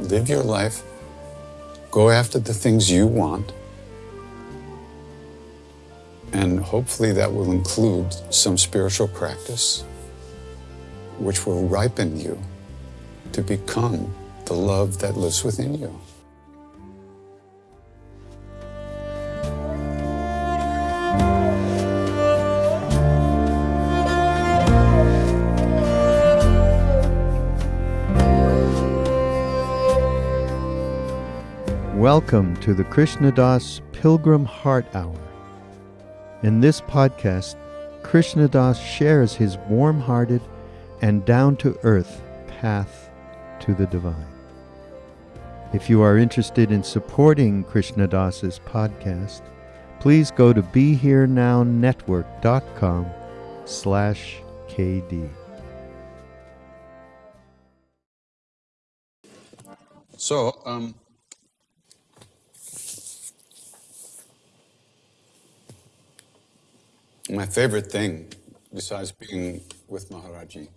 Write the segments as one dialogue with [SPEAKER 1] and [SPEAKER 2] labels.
[SPEAKER 1] live your life, go after the things you want, and hopefully that will include some spiritual practice, which will ripen you to become the love that lives within you.
[SPEAKER 2] Welcome to the Krishna Das Pilgrim Heart Hour. In this podcast, Krishna Das shares his warm hearted and down to earth path to the divine. If you are interested in supporting Krishna Das's podcast, please go to BeHereNowNetwork.com slash KD.
[SPEAKER 1] So, um, my favorite thing, besides being with Maharaji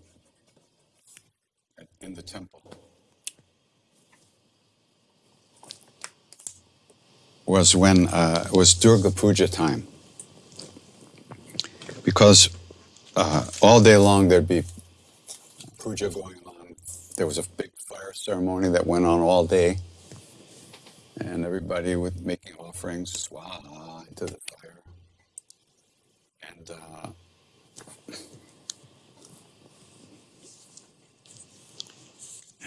[SPEAKER 1] in the temple, was when uh, it was Durga Puja time. Because uh, all day long there'd be puja going on. There was a big fire ceremony that went on all day. And everybody was making offerings, swaha, into the fire. And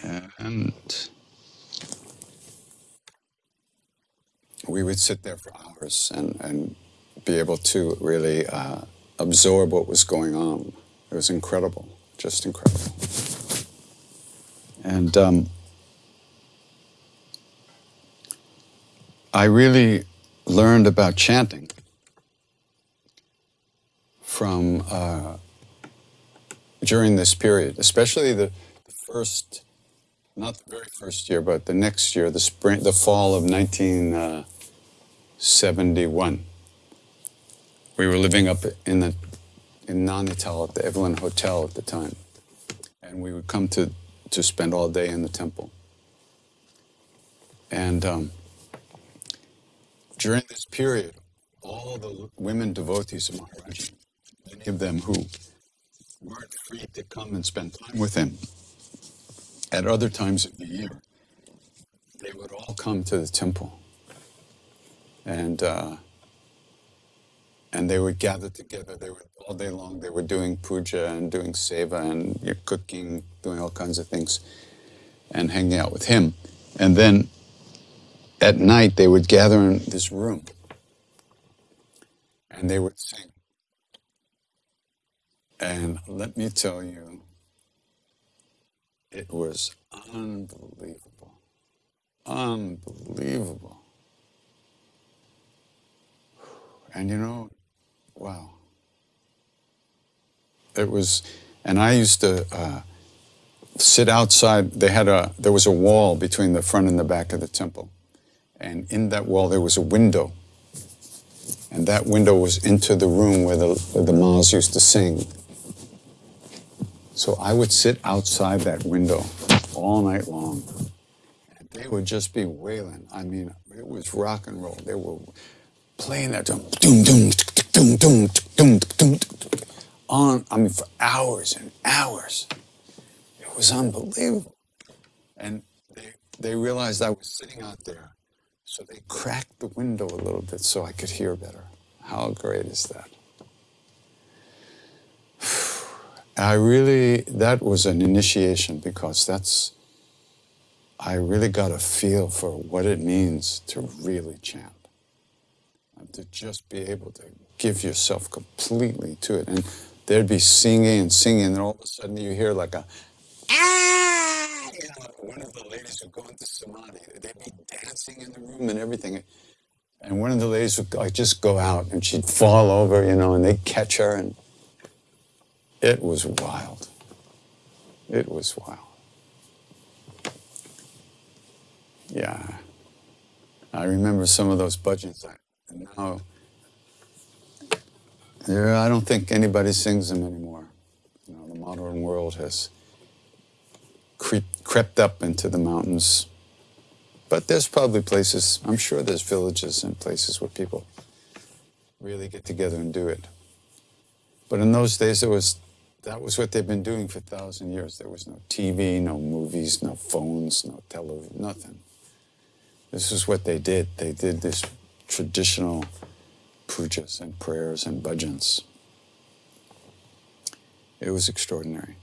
[SPEAKER 1] uh, and we would sit there for hours and, and be able to really uh, absorb what was going on. It was incredible, just incredible. And um, I really learned about chanting from uh, during this period, especially the, the first, not the very first year, but the next year, the spring, the fall of 1971. We were living up in the in Nainital at the Evelyn Hotel at the time, and we would come to to spend all day in the temple. And um, during this period, all the women devotees of Maharaji many of them who weren't free to come and spend time with him at other times of the year, they would all come to the temple. And uh, and they would gather together. They were all day long. They were doing puja and doing seva and you know, cooking, doing all kinds of things, and hanging out with him. And then at night they would gather in this room, and they would sing. And let me tell you, it was unbelievable. Unbelievable. And you know, wow. It was, and I used to uh, sit outside. They had a, there was a wall between the front and the back of the temple. And in that wall, there was a window. And that window was into the room where the, where the Ma's used to sing. So I would sit outside that window all night long. And they would just be wailing. I mean, it was rock and roll. They were playing that doom, doom, doom, doom, doom, doom, doom, on, I mean, for hours and hours. It was unbelievable. And they, they realized I was sitting out there. So they cracked the window a little bit so I could hear better. How great is that? I really, that was an initiation because that's, I really got a feel for what it means to really chant. To just be able to give yourself completely to it. And there'd be singing and singing, and all of a sudden you hear like a, ah! You know, one of the ladies would go into samadhi. They'd be dancing in the room and everything. And one of the ladies would like, just go out and she'd fall over, you know, and they'd catch her and it was wild. It was wild. Yeah. I remember some of those bhajans. And now, I don't think anybody sings them anymore. You know, the modern world has creep, crept up into the mountains But there's probably places, I'm sure there's villages and places where people really get together and do it. But in those days, it was, that was what they've been doing for a thousand years. There was no TV, no movies, no phones, no television, nothing. This is what they did. They did this traditional pujas and prayers and bhajans. It was extraordinary.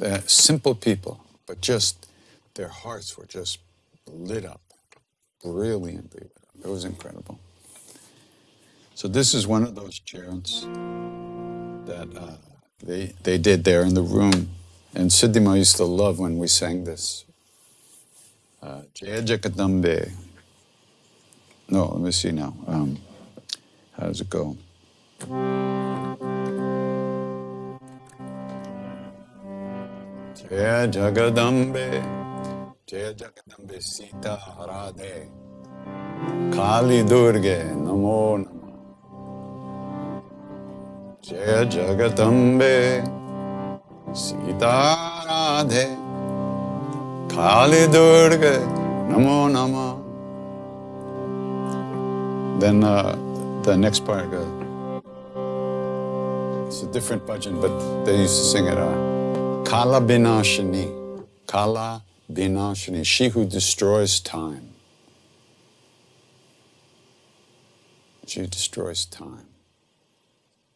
[SPEAKER 1] Uh, simple people, but just their hearts were just lit up, brilliantly. It was incredible. So this is one of those chants that uh, they they did there in the room, and Siddhima used to love when we sang this. Uh, Jaya. No, let me see now. Um, how does it go? Jaya Jagadambe, Jaya Jagadambe Sita Harade, Kali Durge Namo Nama. Jagadambe Sita Radhe, Kali Durge Namo Nama. Then uh, the next part goes. It's a different bhajan, but they used to sing it. Uh, Kala Binashini, Kala Binashini, she who destroys time. She destroys time.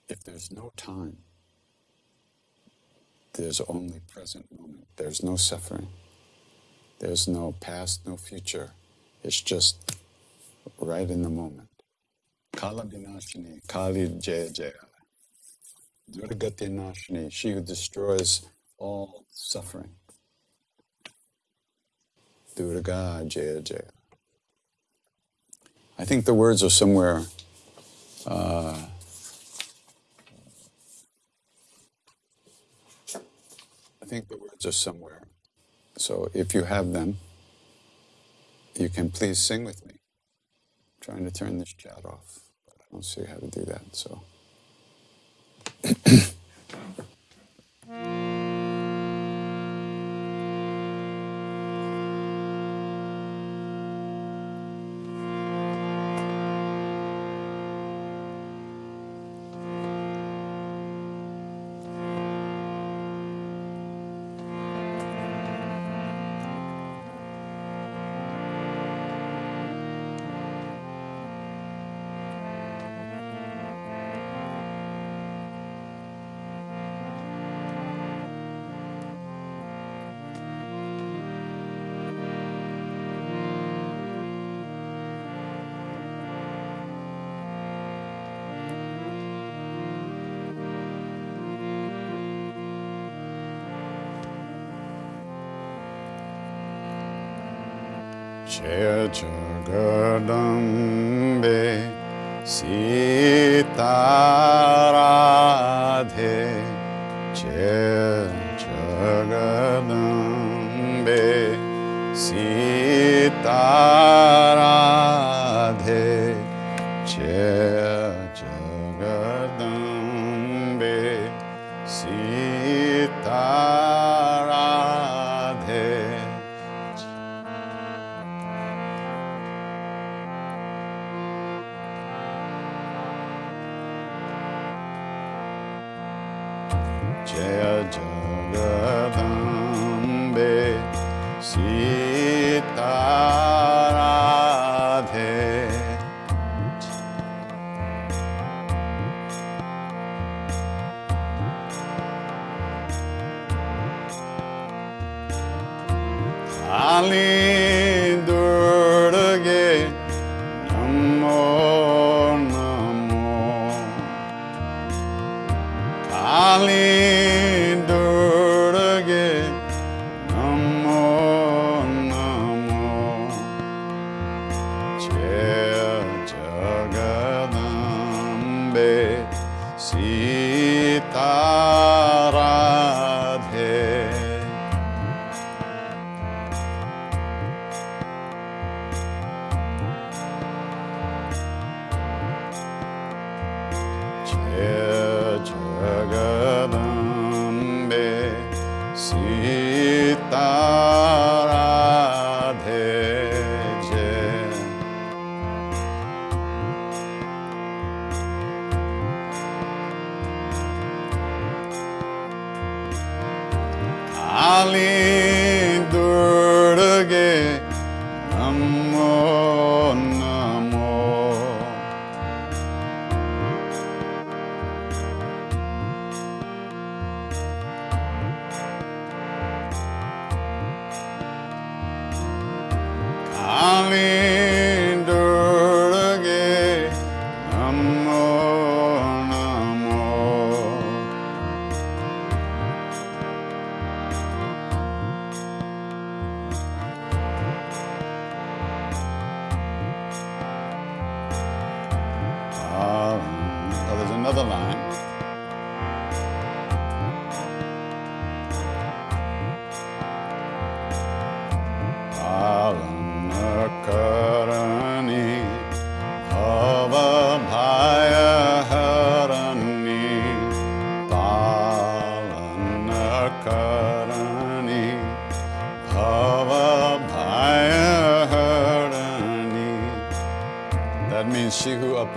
[SPEAKER 1] If there's no time, there's only present moment. There's no suffering. There's no past, no future. It's just right in the moment. Kala Binashini, Kali Jaya Jaya. Durgati Nashini, she who destroys all suffering. Durga Jaya Jaya. I think the words are somewhere. Uh, I think the words are somewhere. So if you have them, you can please sing with me. I'm trying to turn this chat off, but I don't see how to do that. So.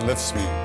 [SPEAKER 1] who uplifts me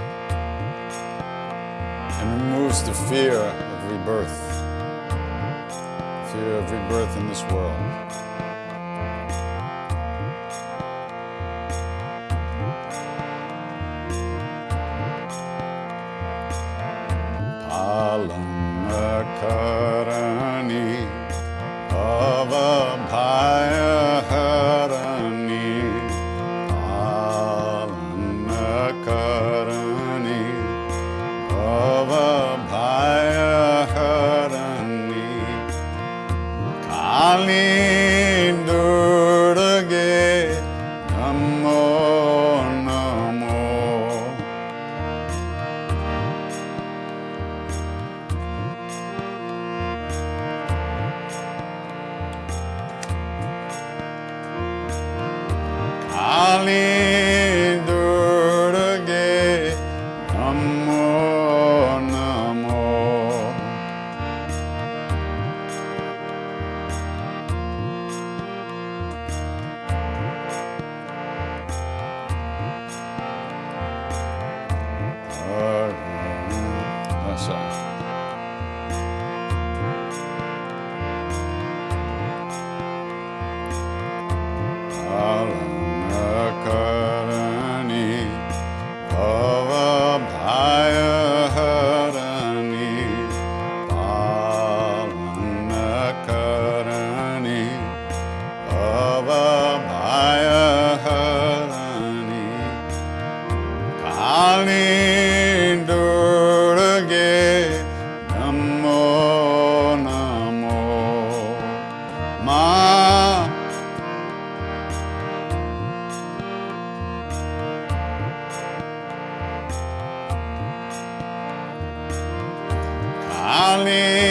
[SPEAKER 1] Kali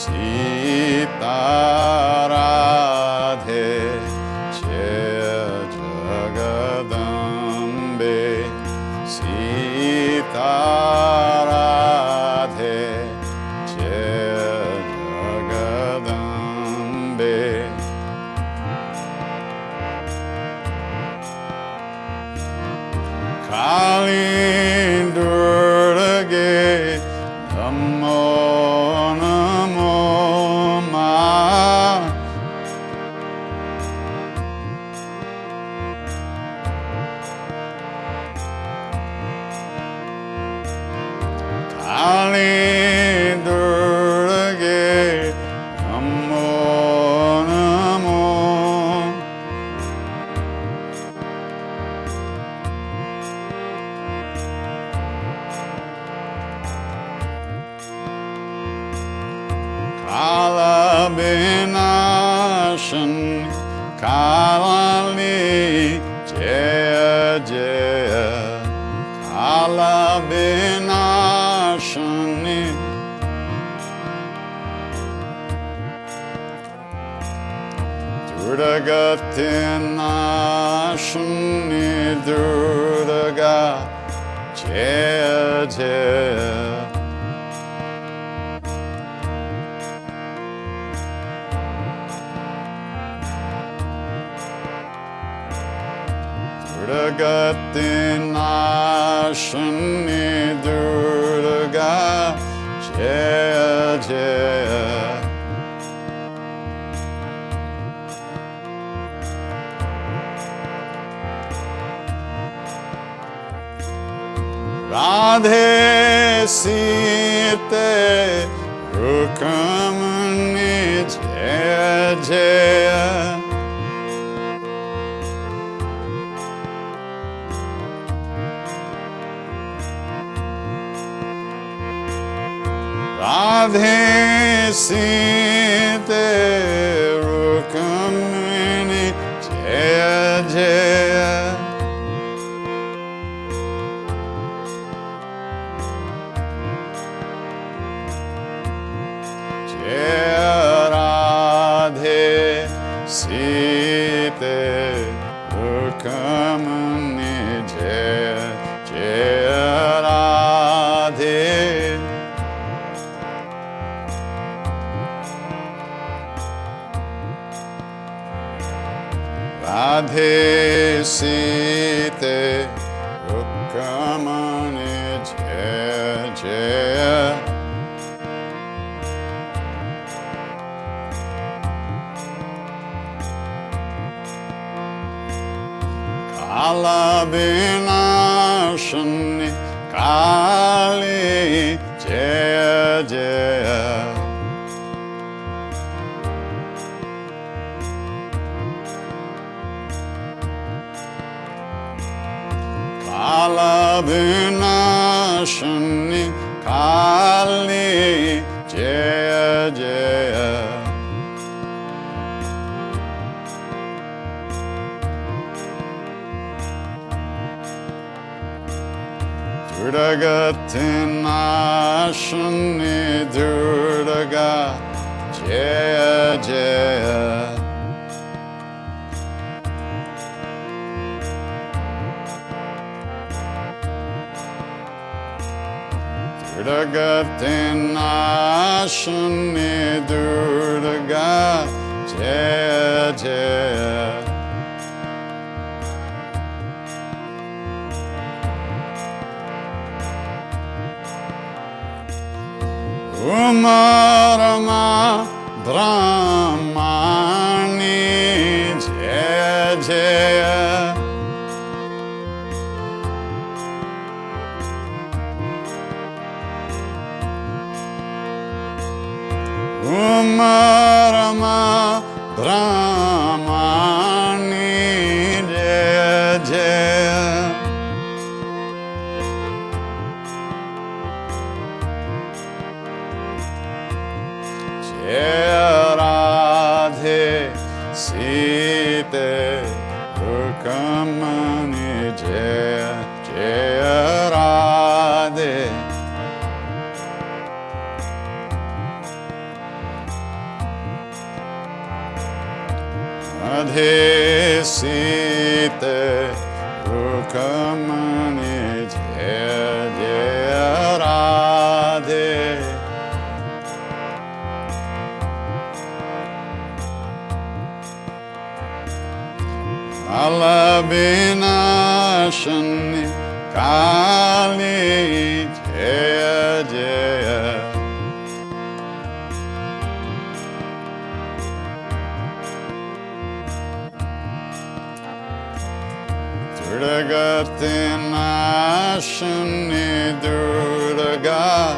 [SPEAKER 1] Sita على بناشني قالي جيا جيا Durdagatın aşını durdagat Jaya Jaya नाशनि Durga जय जय उमरमा ब्रह्माणि शून्य कालिया दुर्गना शून्य दुर्गे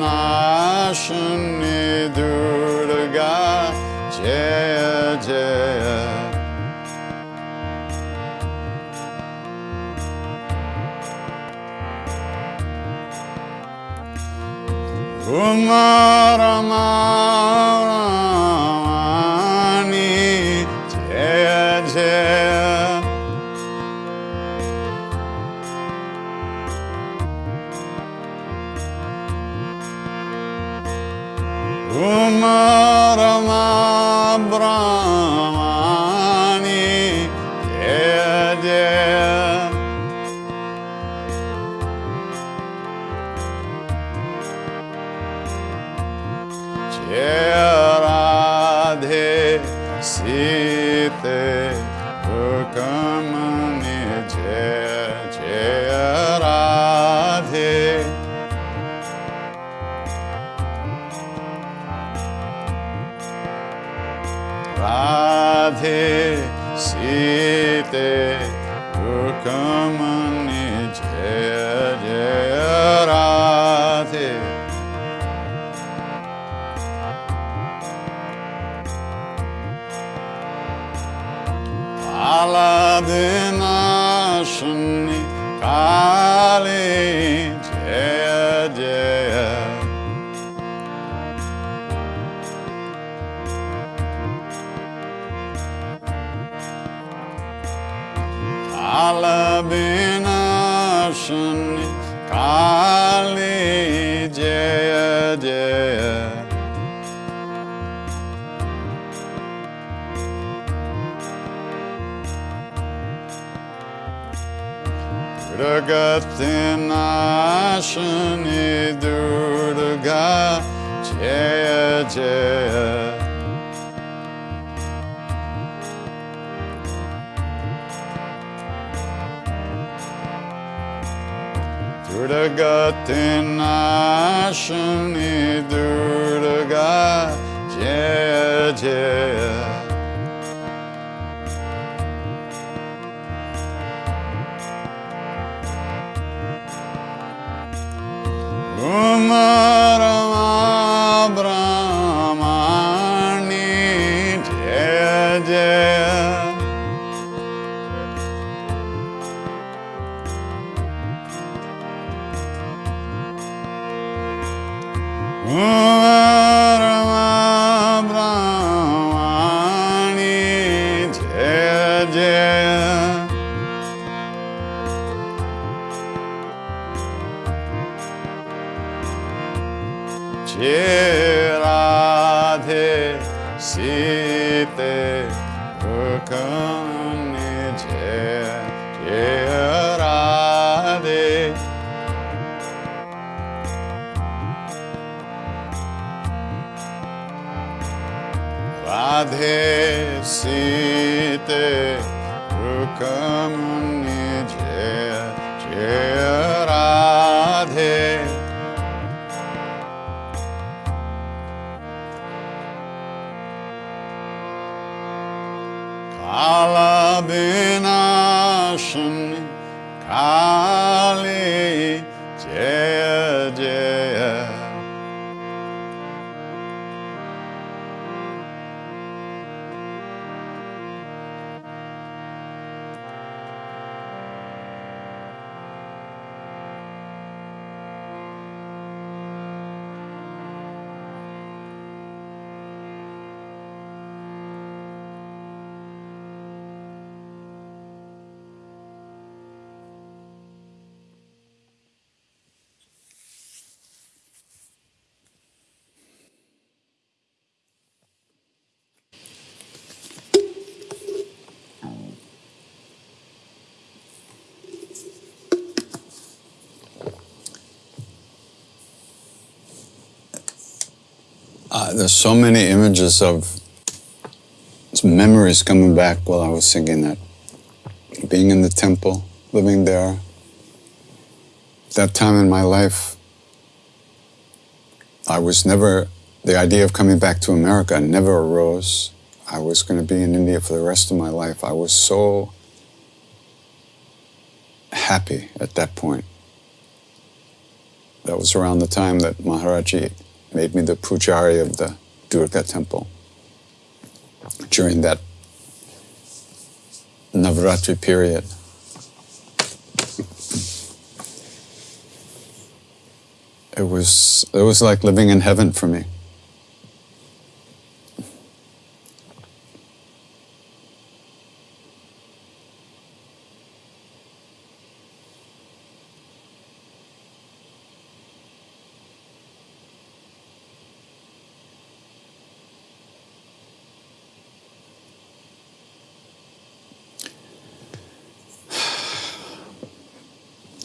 [SPEAKER 1] Janashini Durga. Jaya Jaya. Umara Radhe सीते Durgatinashani Durga Jaya Jaya Umarama There's so many images of memories coming back while I was singing that. Being in the temple, living there. That time in my life, I was never, the idea of coming back to America never arose. I was going to be in India for the rest of my life. I was so happy at that point. That was around the time that Maharaji made me the pujari of the Durga temple during that Navaratri period. It was it was like living in heaven for me.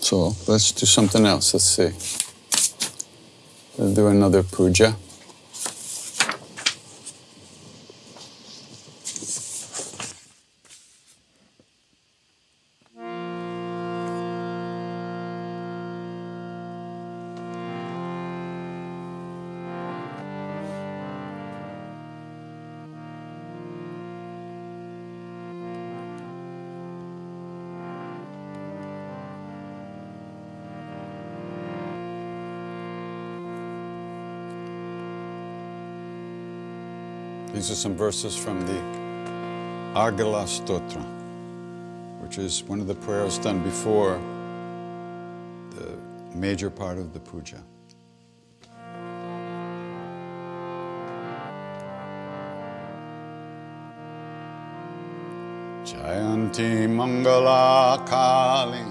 [SPEAKER 1] So let's do something else. Let's see. Let's do another puja. These are some verses from the Argala Stotra, which is one of the prayers done before the major part of the puja. Jayanti Mangala Kali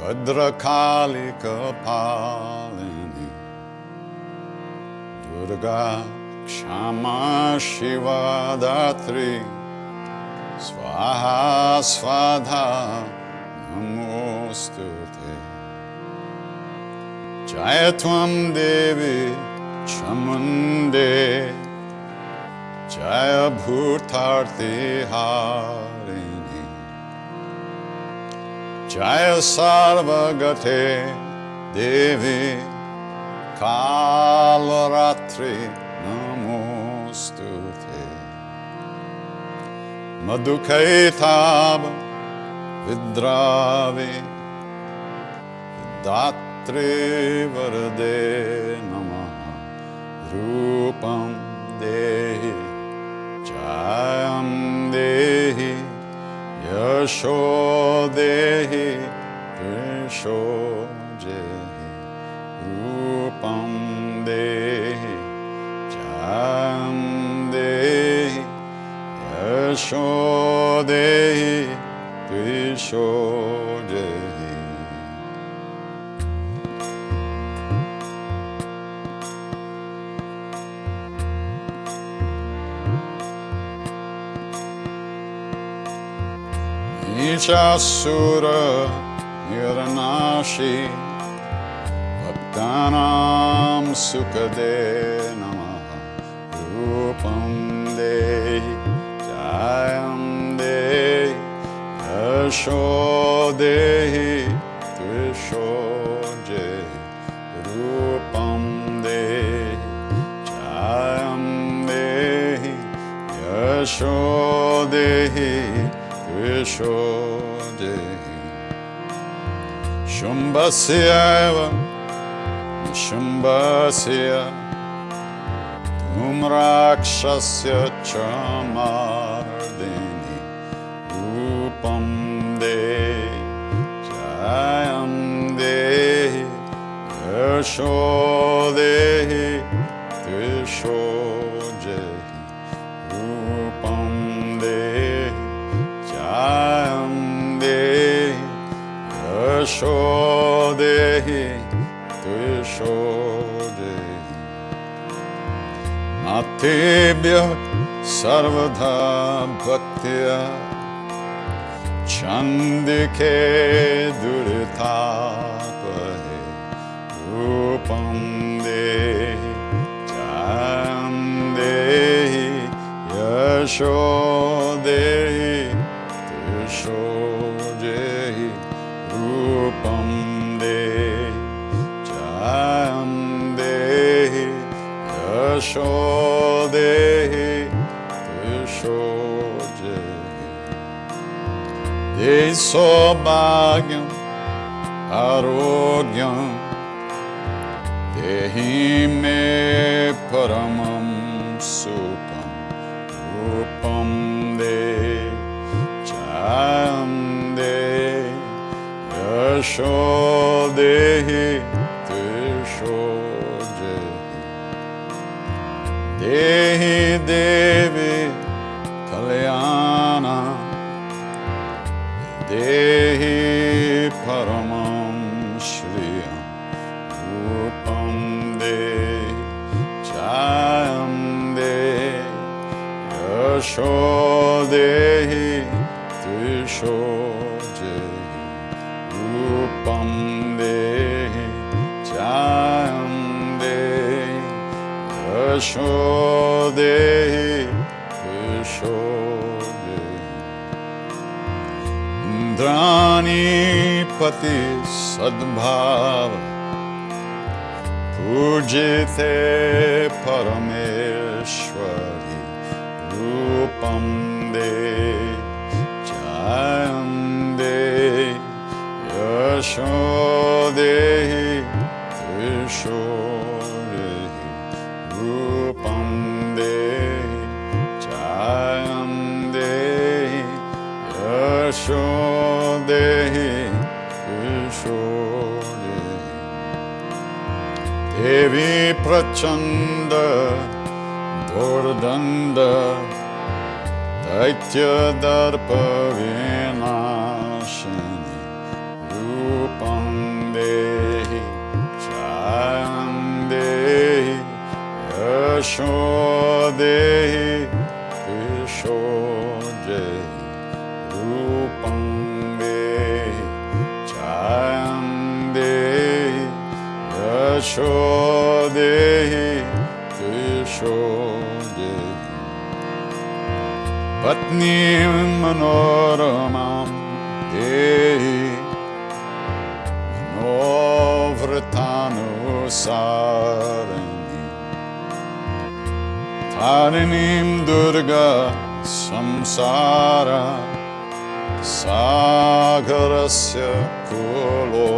[SPEAKER 1] Bhadrakali Kapalini Durga क्षमा शिवादात्री स्वाहा स्वाधा नमोस्तु ते जय त्वं देवि क्षमुन्दे जय भूतार्ति हारिणि जय सर्वगते देवि Kalratri Madhukaitab Vidravi Datri Varade Namaha Rupam Dehi Jayam Dehi Yasho Dehi Visho Jehi Rupam Dehi Jayam Dehi Nishasura Niranashi Bhaktanam Sukade Namaha Rupam Yasho Dehi Tvisho Jehi Rupam Dehi Jayam Dehi Yasho Dehi Tvisho Dehi Shumbhasyaiva Shumbhasya Tumrakshasya Chamardini Yasho Dehi Tvisho Jehi Rupam Dehi Jayam Dehi Yasho Dehi Tvisho Jehi Matebhya Sarvadha Bhaktya Chandike Duritapahe Yasho Dehi Tisho Jehi Rupam Dehi Jayam Dehi Yasho Dehi Tisho Jehi Dehi Sobhagyam Yasho Dehi Jehi Dehi Devi Kalyana. Dehi Paramam Shriyam Rupam Dehi Jayam Dehi Yasho यशो देहि यशो देहि द्राणीपति सद्भाव पूजिते परमेश्वरि रूपं दे जयं दे यशो देहि यशो प्रछन्द रूपं देहि दर्पवेनाशपङ्गे देहि यशो देहि ऋशो रूपे देहि यशो Patni Manoramam Dehi Manovratanu Sarani. Tarinim Durga Samsara Sagarasya Kulodbhavam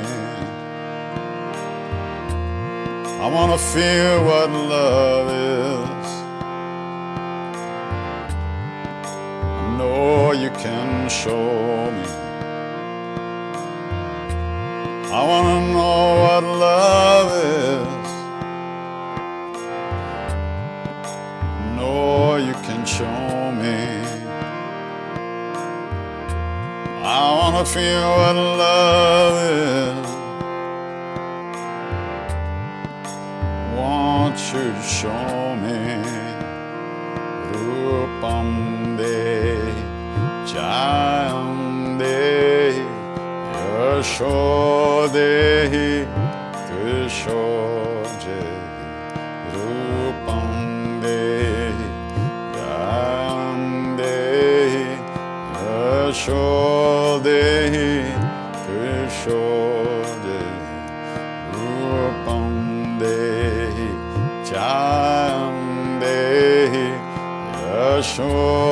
[SPEAKER 1] wanna feel what love is. I know you can show me. I wanna know what love is. know you can show me. I wanna feel what love is. Jayam Dehi, Yashodehi, Yashodehi. Rupam Dehi, Jayam Dehi, Yashodehi, Yashodehi. Rupam Dehi, Jayam Dehi, Yashodehi,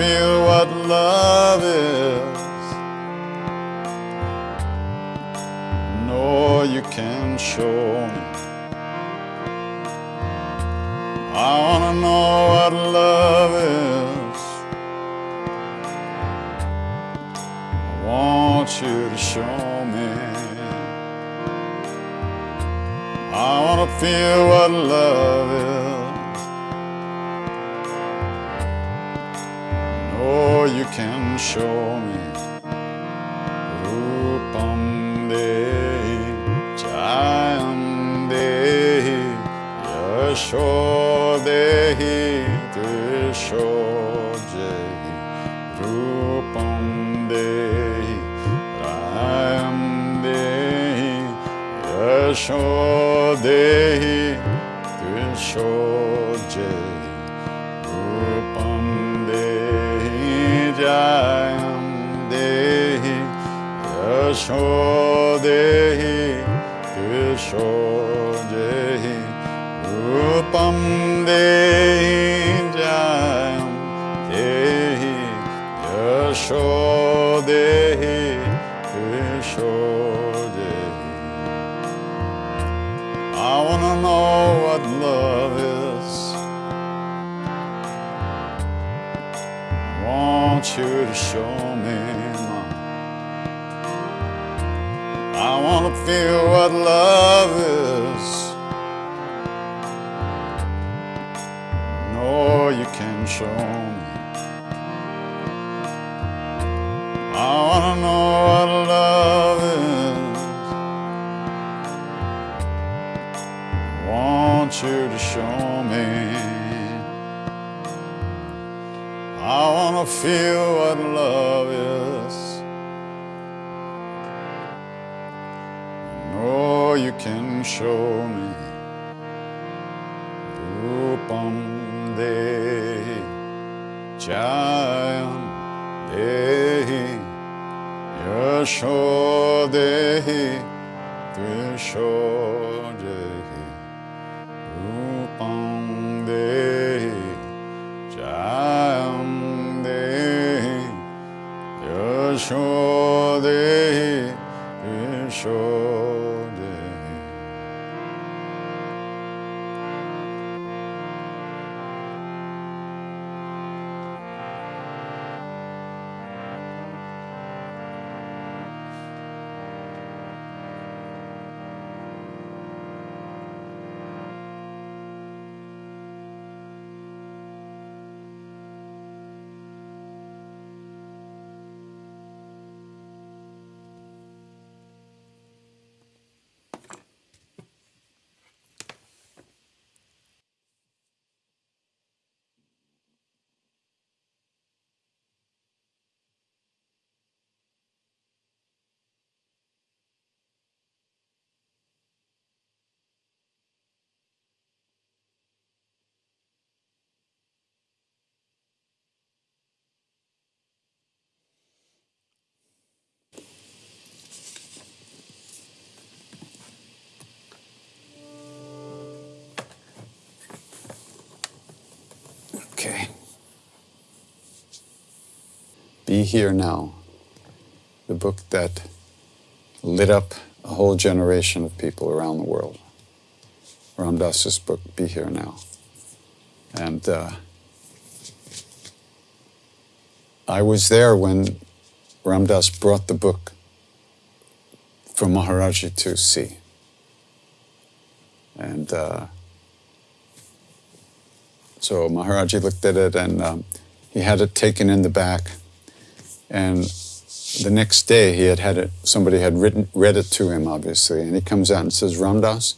[SPEAKER 1] feel what love is. Know you can show me. I wanna know what love is. I want you to show me. I wanna feel what love show me. Rupam Dehi, Jayam Dehi, Yashodehi, Yashodehi, Rupam Dehi, Jayam Dehi, Yashodehi, Yashodehi, देहिशो देहि रूपं देहि Be Here Now, the book that lit up a whole generation of people around the world. Ram Dass's book, Be Here Now. And uh, I was there when Ram Dass brought the book from Maharaji to see. And uh, so Maharaji looked at it and um, he had it taken in the back. And the next day he had had it, somebody had written, read it to him, obviously. And he comes out and says, Ram Dass,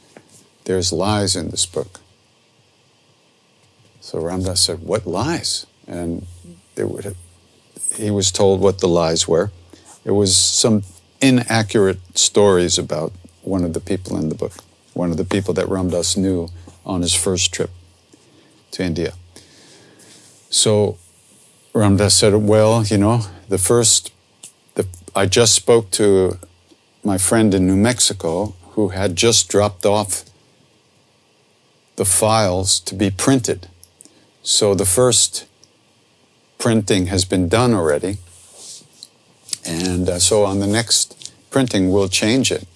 [SPEAKER 1] there's lies in this book. So Ram Dass said, What lies? And would, he was told what the lies were. It was some inaccurate stories about one of the people in the book, one of the people that Ram Dass knew on his first trip to India. So Ram Dass said, Well, you know, the first, the, I just spoke to my friend in New Mexico who had just dropped off the files to be printed. So the first printing has been done already. And uh, so on the next printing, we'll change it.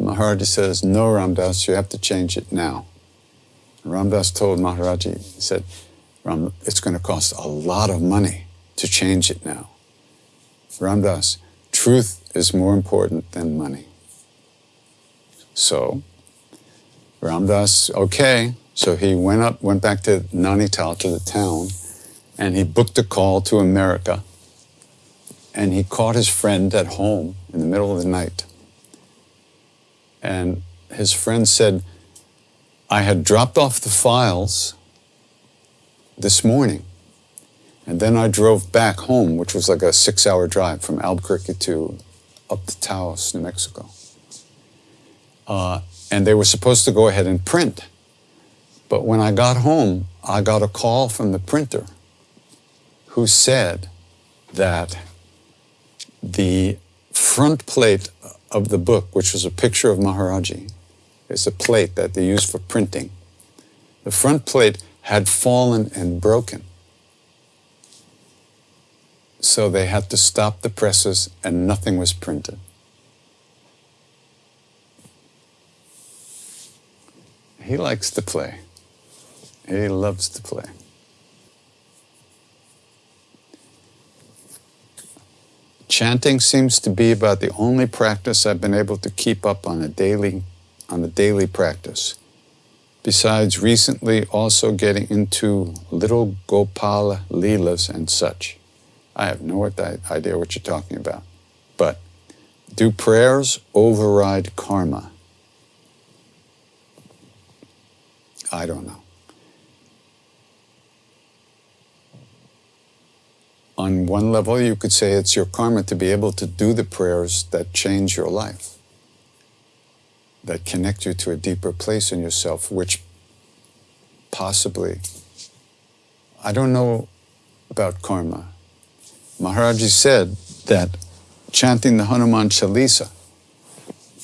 [SPEAKER 1] Maharaji says, No, Ram Dass, you have to change it now. Ram Dass told Maharaji, he said, Ram, it's going to cost a lot of money to change it now. Ram Dass, truth is more important than money. So, Ram Dass, okay. So he went up, went back to Nainital, to the town, and he booked a call to America. And he caught his friend at home in the middle of the night. And his friend said, I had dropped off the files this morning. And then I drove back home, which was like a six hour drive from Albuquerque to up to Taos, New Mexico. Uh, and they were supposed to go ahead and print. But when I got home, I got a call from the printer who said that the front plate of the book, which was a picture of Maharaji, is a plate that they use for printing. The front plate had fallen and broken. So they had to stop the presses and nothing was printed. He likes to play. He loves to play. Chanting seems to be about the only practice I've been able to keep up on a daily on a daily practice. Besides recently also getting into little Gopal Leelas and such. I have no idea what you're talking about. But do prayers override karma? I don't know. on one level, you could say it's your karma to be able to do the prayers that change your life, that connect you to a deeper place in yourself, which possibly, I don't know about karma. Maharaji said that chanting the Hanuman Chalisa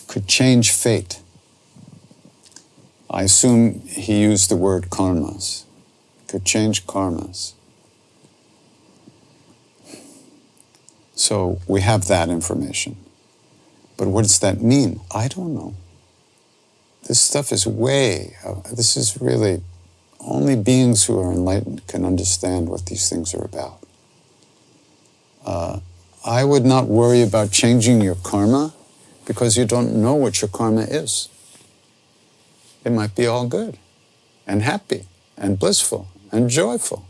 [SPEAKER 1] could change fate. I assume he used the word karmas, could change karmas. So we have that information. But what does that mean? I don't know. This stuff is way, uh, this is really, only beings who are enlightened can understand what these things are about. Uh, I would not worry about changing your karma because you don't know what your karma is. It might be all good and happy and blissful and joyful.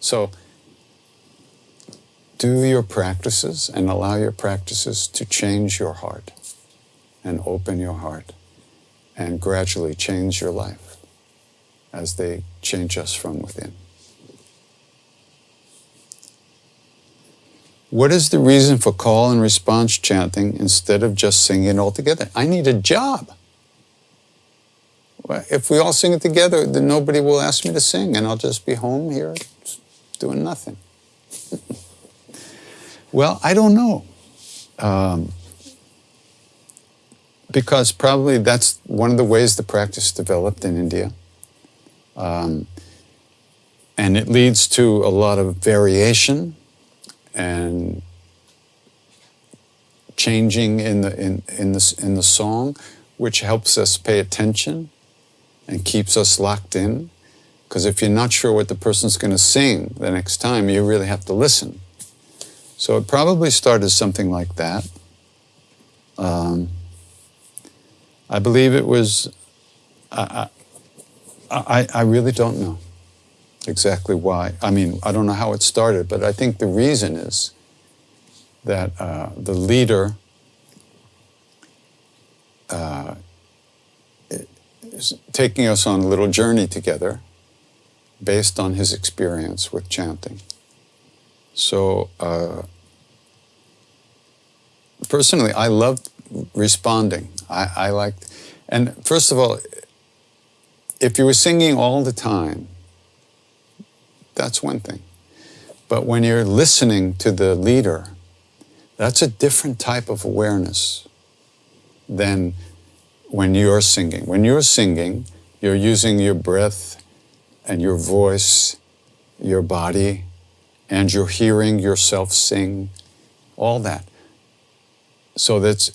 [SPEAKER 1] So do your practices and allow your practices to change your heart and open your heart and gradually change your life as they change us from within. What is the reason for call and response chanting instead of just singing all together? I need a job. If we all sing it together, then nobody will ask me to sing, and I'll just be home here doing nothing. Well, I don't know. Um, because probably that's one of the ways the practice developed in India. Um, and it leads to a lot of variation and changing in the, in, in, the, in the song, which helps us pay attention and keeps us locked in. Because if you're not sure what the person's going to sing the next time, you really have to listen. So it probably started something like that. Um, I believe it was, I, I, I really don't know exactly why. I mean, I don't know how it started, but I think the reason is that uh, the leader uh, is taking us on a little journey together based on his experience with chanting. So, uh, personally, I love responding. I, I like, and first of all, if you were singing all the time, that's one thing. But when you're listening to the leader, that's a different type of awareness than when you're singing. When you're singing, you're using your breath and your voice, your body, and you're hearing yourself sing, all that. So that's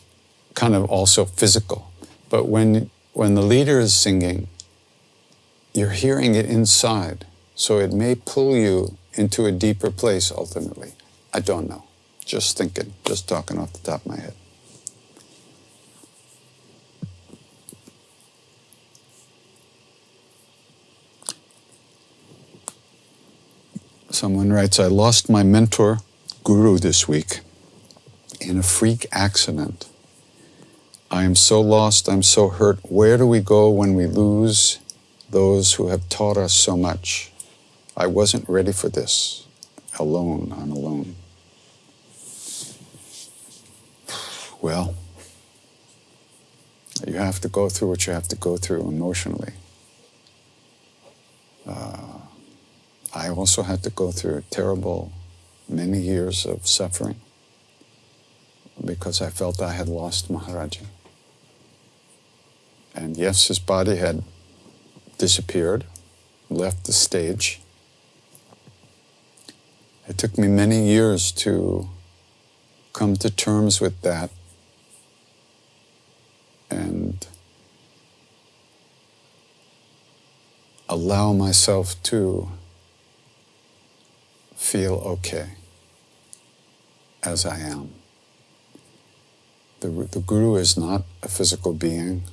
[SPEAKER 1] kind of also physical. But when, when the leader is singing, you're hearing it inside. So it may pull you into a deeper place ultimately. I don't know. Just thinking, just talking off the top of my head. Someone writes, I lost my mentor, guru, this week in a freak accident. I am so lost, I'm so hurt. Where do we go when we lose those who have taught us so much? I wasn't ready for this. Alone, I'm alone. Well, you have to go through what you have to go through emotionally. Uh, I also had to go through terrible many years of suffering. Because I felt I had lost Maharaji. And yes, his body had disappeared, left the stage. It took me many years to come to terms with that and allow myself to feel okay as I am. The, the Guru is not a physical being.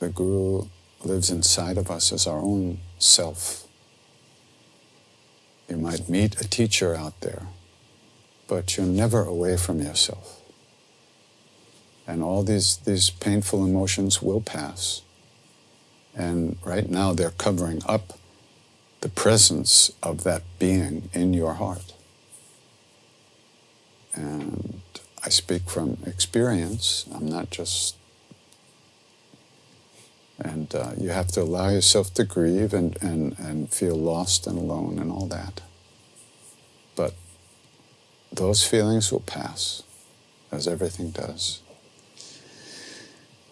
[SPEAKER 1] The Guru lives inside of us as our own self. You might meet a teacher out there, but you're never away from yourself. And all these, these painful emotions will pass. And right now they're covering up the presence of that being in your heart. And I speak from experience. I'm not just. And uh, you have to allow yourself to grieve and, and, and feel lost and alone and all that. But those feelings will pass, as everything does.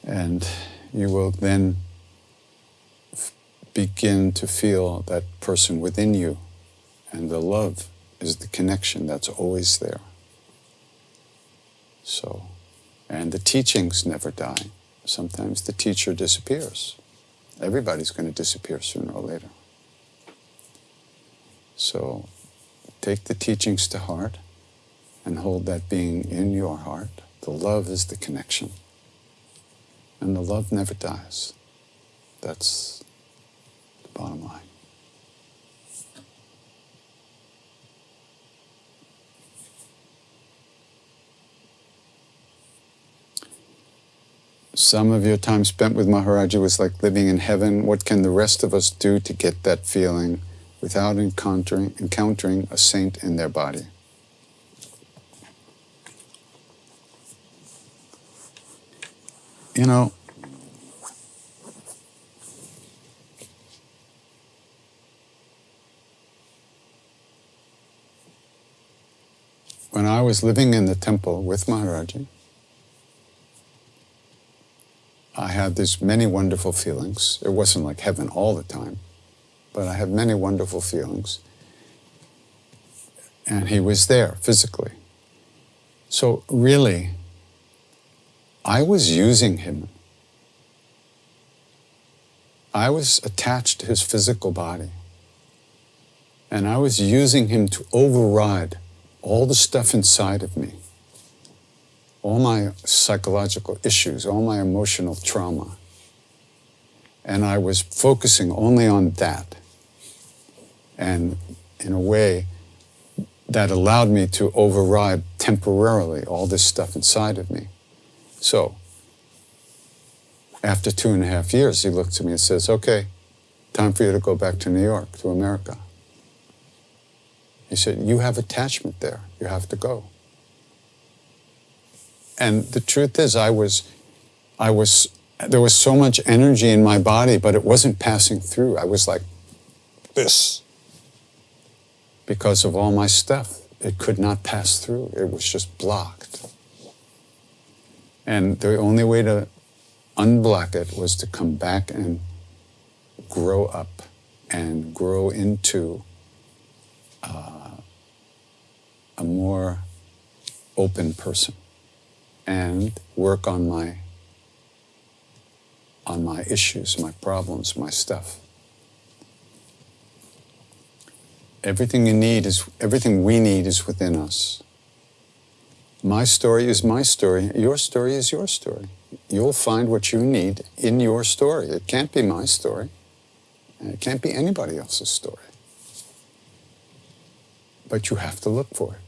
[SPEAKER 1] And you will then begin to feel that person within you. And the love is the connection that's always there. So, and the teachings never die. Sometimes the teacher disappears. Everybody's going to disappear sooner or later. So, take the teachings to heart and hold that being in your heart. The love is the connection. And the love never dies. That's the bottom line. Some of your time spent with Maharaji was like living in heaven. What can the rest of us do to get that feeling without encountering, encountering a saint in their body? You know, when I was living in the temple with Maharaji, I had these many wonderful feelings. It wasn't like heaven all the time, but I had many wonderful feelings. And he was there physically. So, really, I was using him. I was attached to his physical body. And I was using him to override all the stuff inside of me all my psychological issues, all my emotional trauma. And I was focusing only on that. And in a way, that allowed me to override temporarily all this stuff inside of me. So, after two and a half years, he looked at me and says, Okay, time for you to go back to New York, to America. He said, You have attachment there. You have to go. And the truth is, I was, I was, there was so much energy in my body, but it wasn't passing through. I was like this because of all my stuff. It could not pass through. It was just blocked. And the only way to unblock it was to come back and grow up and grow into uh, a more open person and work on my on my issues, my problems, my stuff. Everything you need is everything we need is within us. My story is my story. Your story is your story. You'll find what you need in your story. It can't be my story. And it can't be anybody else's story. But you have to look for it.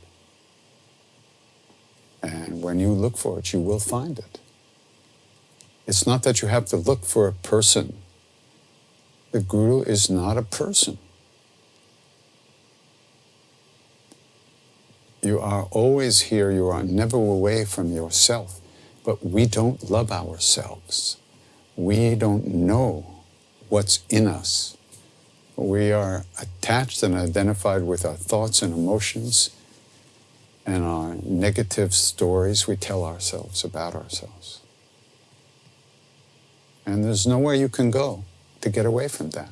[SPEAKER 1] And when you look for it, you will find it. It's not that you have to look for a person. The Guru is not a person. You are always here, you are never away from yourself. But we don't love ourselves. We don't know what's in us. We are attached and identified with our thoughts and emotions and our negative stories we tell ourselves about ourselves. And there's nowhere you can go to get away from that.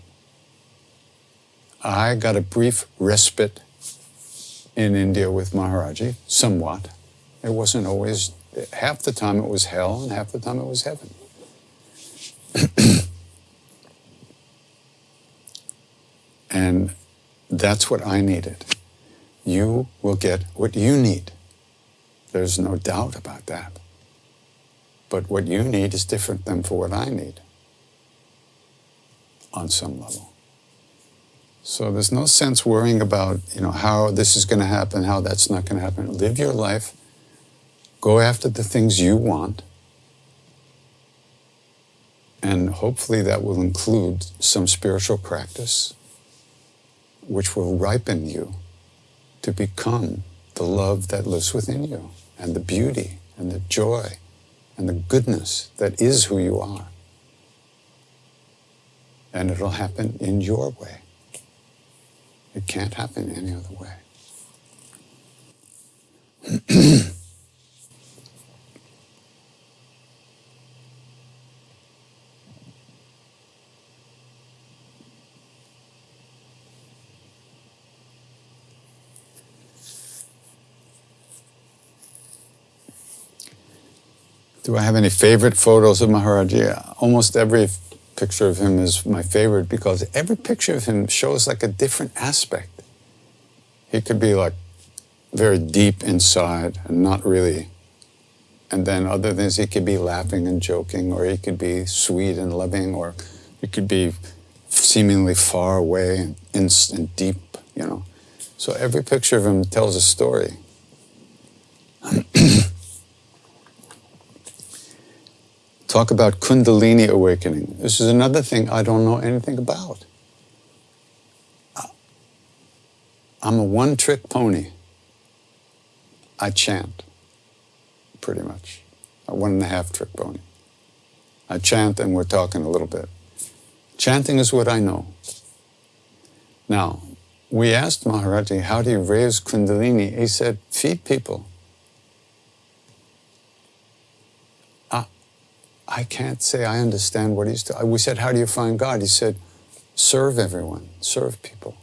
[SPEAKER 1] I got a brief respite in India with Maharaji, somewhat. It wasn't always, half the time it was hell and half the time it was heaven. and that's what I needed. You will get what you need. There's no doubt about that. But what you need is different than for what I need on some level. So there's no sense worrying about, you know, how this is going to happen, how that's not going to happen. Live your life. Go after the things you want. And hopefully that will include some spiritual practice which will ripen you to become the love that lives within you and the beauty and the joy and the goodness that is who you are. And it'll happen in your way. It can't happen any other way. Do I have any favorite photos of Maharaji? Almost every picture of him is my favorite because every picture of him shows like a different aspect. He could be like very deep inside and not really. And then other things, he could be laughing and joking, or he could be sweet and loving, or he could be seemingly far away and, and deep, you know. So every picture of him tells a story. Talk about Kundalini awakening. This is another thing I don't know anything about. I'm a one trick pony. I chant, pretty much. A one and a half trick pony. I chant and we're talking a little bit. Chanting is what I know. Now, we asked Maharaji, how do you raise Kundalini? He said, feed people. I can't say I understand what he's doing. We said, How do you find God? He said, Serve everyone, serve people.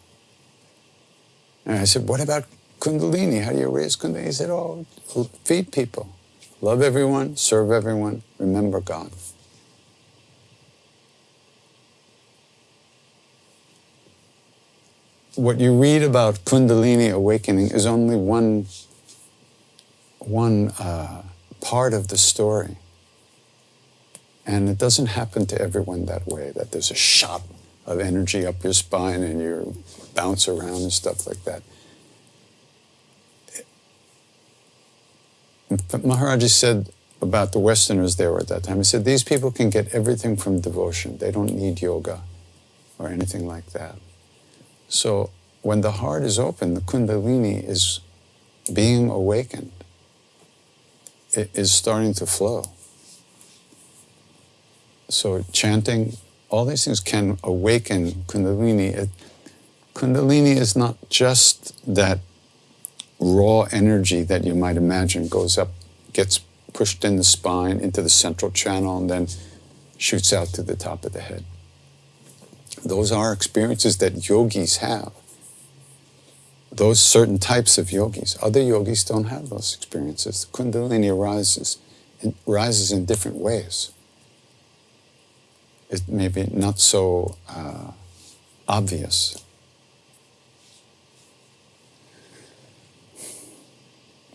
[SPEAKER 1] And I said, What about Kundalini? How do you raise Kundalini? He said, Oh, feed people, love everyone, serve everyone, remember God. What you read about Kundalini awakening is only one, one uh, part of the story. And it doesn't happen to everyone that way, that there's a shot of energy up your spine and you bounce around and stuff like that. Maharaji said about the Westerners there at that time, he said, these people can get everything from devotion. They don't need yoga or anything like that. So when the heart is open, the kundalini is being awakened. It is starting to flow. So chanting, all these things can awaken Kundalini. It, kundalini is not just that raw energy that you might imagine goes up, gets pushed in the spine into the central channel, and then shoots out to the top of the head. Those are experiences that yogis have. Those certain types of yogis. Other yogis don't have those experiences. Kundalini rises, it rises in different ways is maybe not so uh, obvious.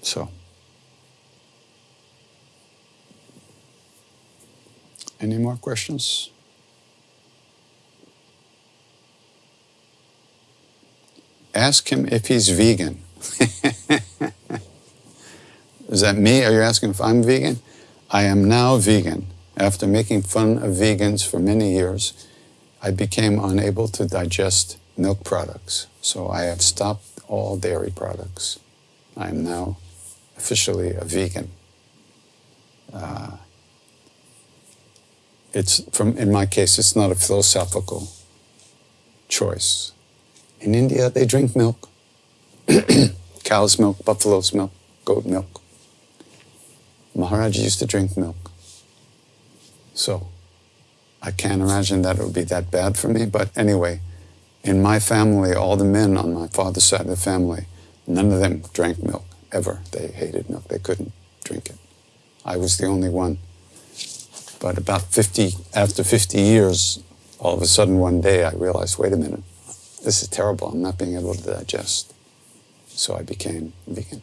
[SPEAKER 1] So, any more questions? Ask him if he's vegan. Is that me? Are you asking if I'm vegan? I am now vegan. After making fun of vegans for many years, I became unable to digest milk products. So I have stopped all dairy products. I am now officially a vegan. Uh, it's from, in my case, it's not a philosophical choice. In India, they drink milk, cow's milk, buffalo's milk. goat milk. Maharaj used to drink milk. So I can't imagine that it would be that bad for me. But anyway, in my family, all the men on my father's side of the family, none of them drank milk ever. They hated milk. They couldn't drink it. I was the only one. But about 50, after 50 years, all of a sudden one day I realized, wait a minute, this is terrible. I'm not being able to digest. So I became vegan.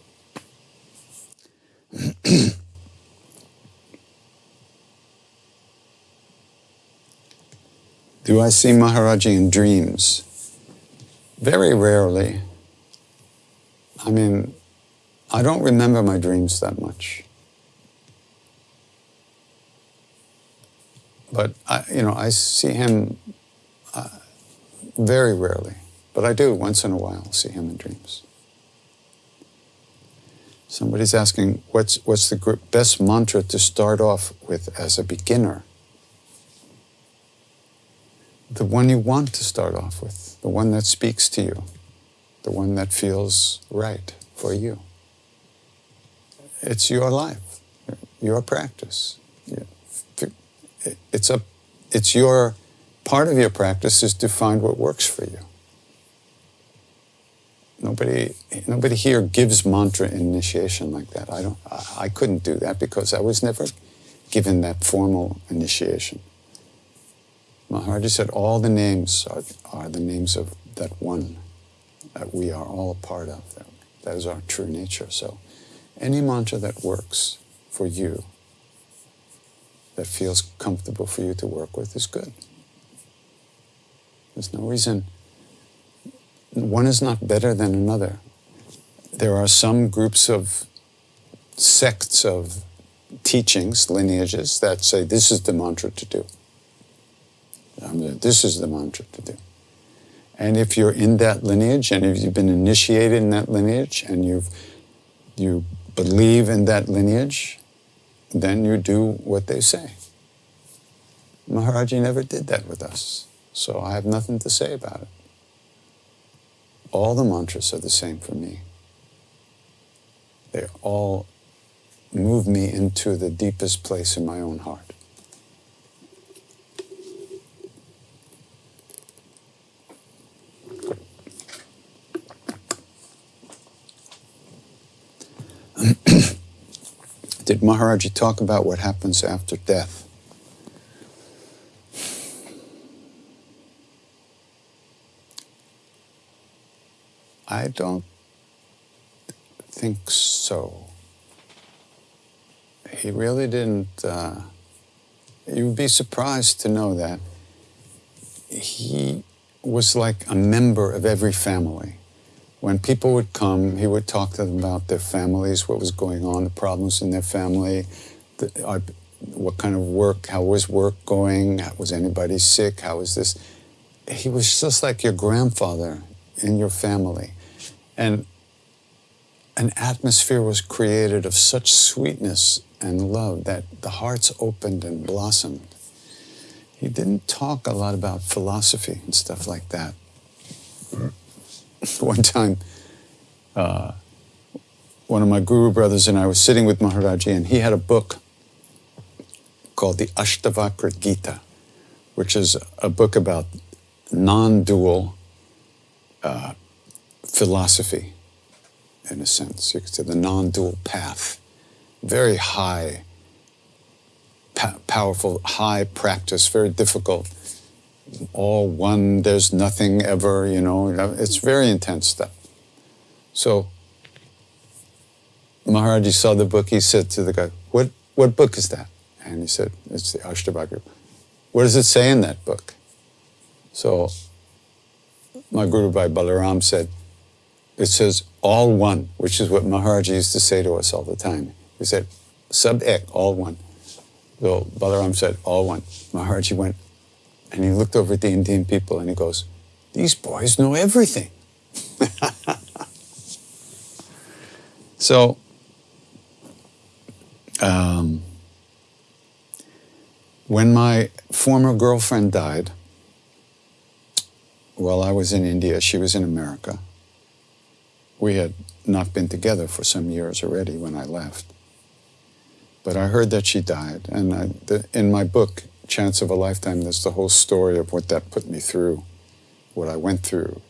[SPEAKER 1] Do I see Maharaji in dreams? Very rarely. I mean, I don't remember my dreams that much. But I, you know, I see him uh, very rarely, but I do once in a while see him in dreams. Somebody's asking, what's, what's the best mantra to start off with as a beginner? The one you want to start off with, the one that speaks to you, the one that feels right for you. It's your life, your practice. It's, a, it's your part of your practice is to find what works for you. Nobody, nobody here gives mantra initiation like that. I don't. I, I couldn't do that because I was never given that formal initiation. Maharaji said all the names are, are the names of that one that we are all a part of. That, that is our true nature. So, any mantra that works for you, that feels comfortable for you to work with, is good. There's no reason one is not better than another. There are some groups of sects of teachings, lineages, that say this is the mantra to do. This is the mantra to do. And if you're in that lineage and if you've been initiated in that lineage and you've, you believe in that lineage, then you do what they say. Maharaji never did that with us, so I have nothing to say about it. All the mantras are the same for me. They all move me into the deepest place in my own heart. Did Maharaji talk about what happens after death? I don't think so. He really didn't. Uh, you would be surprised to know that he was like a member of every family. When people would come, he would talk to them about their families, what was going on, the problems in their family, the, uh, what kind of work, how was work going, was anybody sick, how was this. He was just like your grandfather in your family. And an atmosphere was created of such sweetness and love that the hearts opened and blossomed. He didn't talk a lot about philosophy and stuff like that. One time, uh, one of my guru brothers and I was sitting with Maharaji, and he had a book called the Ashtavakra Gita, which is a book about non dual uh, philosophy, in a sense. You could say the non dual path. Very high, powerful, high practice, very difficult all one, there's nothing ever, you know. It's very intense stuff. So Maharaji saw the book, he said to the guy, What what book is that? And he said, It's the Ashtavakra. What does it say in that book? So my Guru Bhai Balaram said, it says all one, which is what Maharaji used to say to us all the time. He said, sub ek, all one. So Balaram said, all one. Maharaji went, and he looked over at the Indian people and he goes, These boys know everything. so, um, when my former girlfriend died, while I was in India, she was in America. we had not been together for some years already when I left. But I heard that she died, and I, the, in my book, Chants of a Lifetime, there's the whole story of what that put me through, what I went through.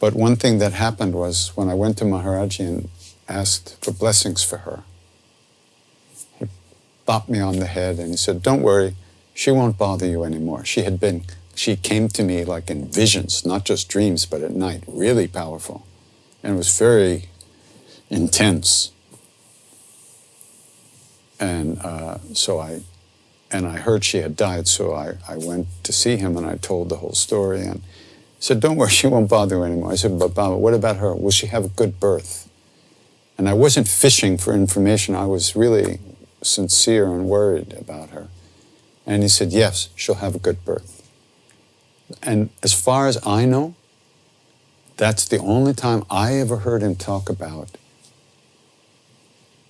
[SPEAKER 1] But one thing that happened was when I went to Maharaji and asked for blessings for her, he bopped me on the head and he said, Don't worry, she won't bother you anymore. She had been, she came to me like in visions, not just dreams, but at night, really powerful. And it was very intense. And uh, so I, and I heard she had died, so I, I went to see him and I told the whole story. And he said, Don't worry, she won't bother you anymore. I said, But Baba, what about her? Will she have a good birth? And I wasn't fishing for information, I was really sincere and worried about her. And he said, Yes, she'll have a good birth. And as far as I know, that's the only time I ever heard him talk about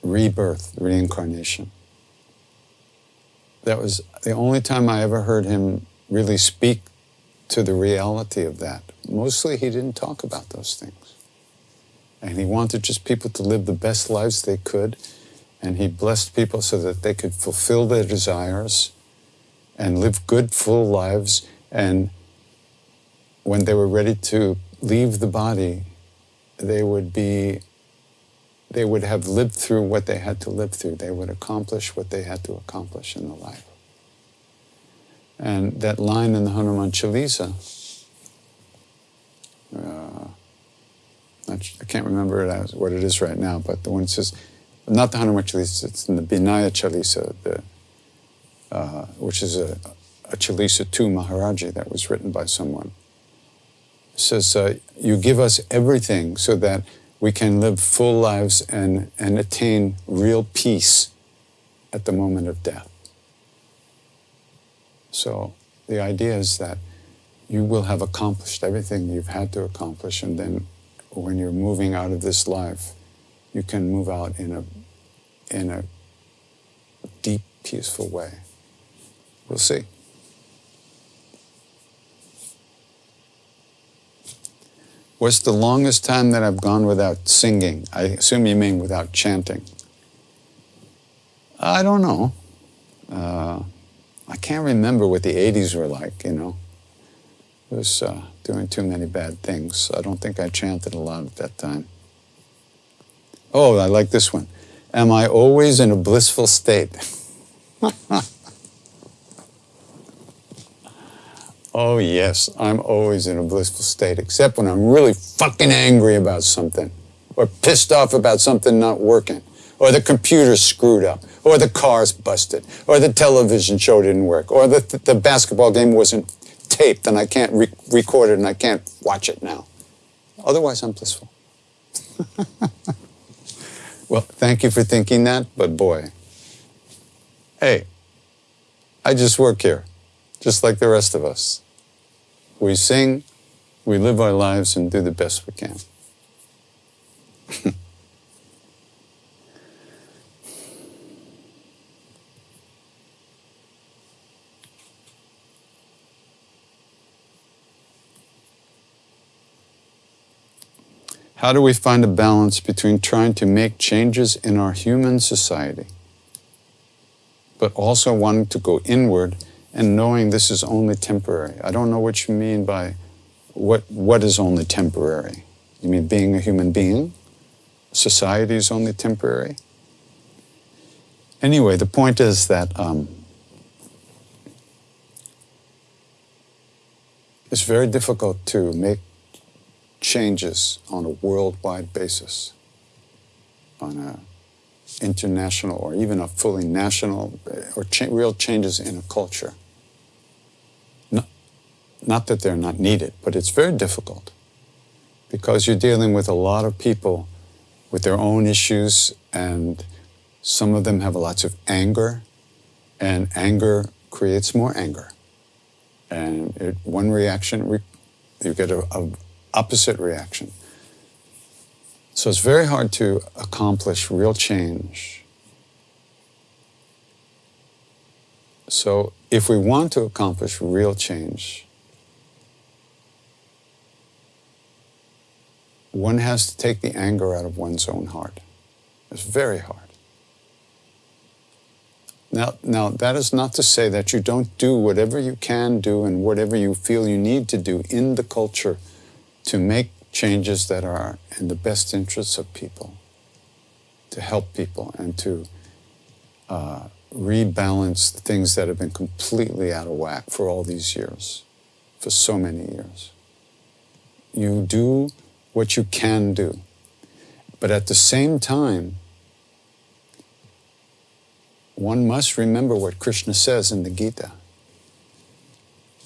[SPEAKER 1] rebirth, reincarnation. That was the only time I ever heard him really speak to the reality of that. Mostly he didn't talk about those things. And he wanted just people to live the best lives they could. And he blessed people so that they could fulfill their desires and live good, full lives. And when they were ready to leave the body, they would be, they would have lived through what they had to live through. They would accomplish what they had to accomplish in the life. And that line in the Hanuman Chalisa, uh, I can't remember what it is right now, but the one that says, not the Hanuman Chalisa, it's in the Vinaya Chalisa, the, uh, which is a, a Chalisa to Maharaji that was written by someone. It says, uh, You give us everything so that we can live full lives and, and attain real peace at the moment of death. So the idea is that you will have accomplished everything you've had to accomplish, and then when you're moving out of this life, you can move out in a in a deep, peaceful way. We'll see. What's the longest time that I've gone without singing? I assume you mean without chanting. I don't know. Uh, I can't remember what the 80s were like, you know. I was uh, doing too many bad things. I don't think I chanted a lot at that time. Oh, I like this one. Am I always in a blissful state? oh, yes, I'm always in a blissful state, except when I'm really fucking angry about something, or pissed off about something not working, or the computer screwed up, or the car's busted, or the television show didn't work, or the, the basketball game wasn't taped and I can't re- record it and I can't watch it now. Otherwise, I'm blissful. well, thank you for thinking that, but boy, hey, I just work here, just like the rest of us. We sing, we live our lives, and do the best we can. How do we find a balance between trying to make changes in our human society, but also wanting to go inward and knowing this is only temporary? I don't know what you mean by what, what is only temporary. You mean being a human being? Society is only temporary? Anyway, the point is that um, it's very difficult to make changes on a worldwide basis, on a international or even a fully national, or cha- real changes in a culture. Not, that they're not needed, but it's very difficult because you're dealing with a lot of people with their own issues, and some of them have lots of anger, and anger creates more anger. And it, one reaction, you get a, a opposite reaction. So it's very hard to accomplish real change. So if we want to accomplish real change, one has to take the anger out of one's own heart. It's very hard. Now, now, that is not to say that you don't do whatever you can do and whatever you feel you need to do in the culture to make changes that are in the best interests of people, to help people, and to uh, rebalance the things that have been completely out of whack for all these years, for so many years. You do what you can do. But at the same time, one must remember what Krishna says in the Gita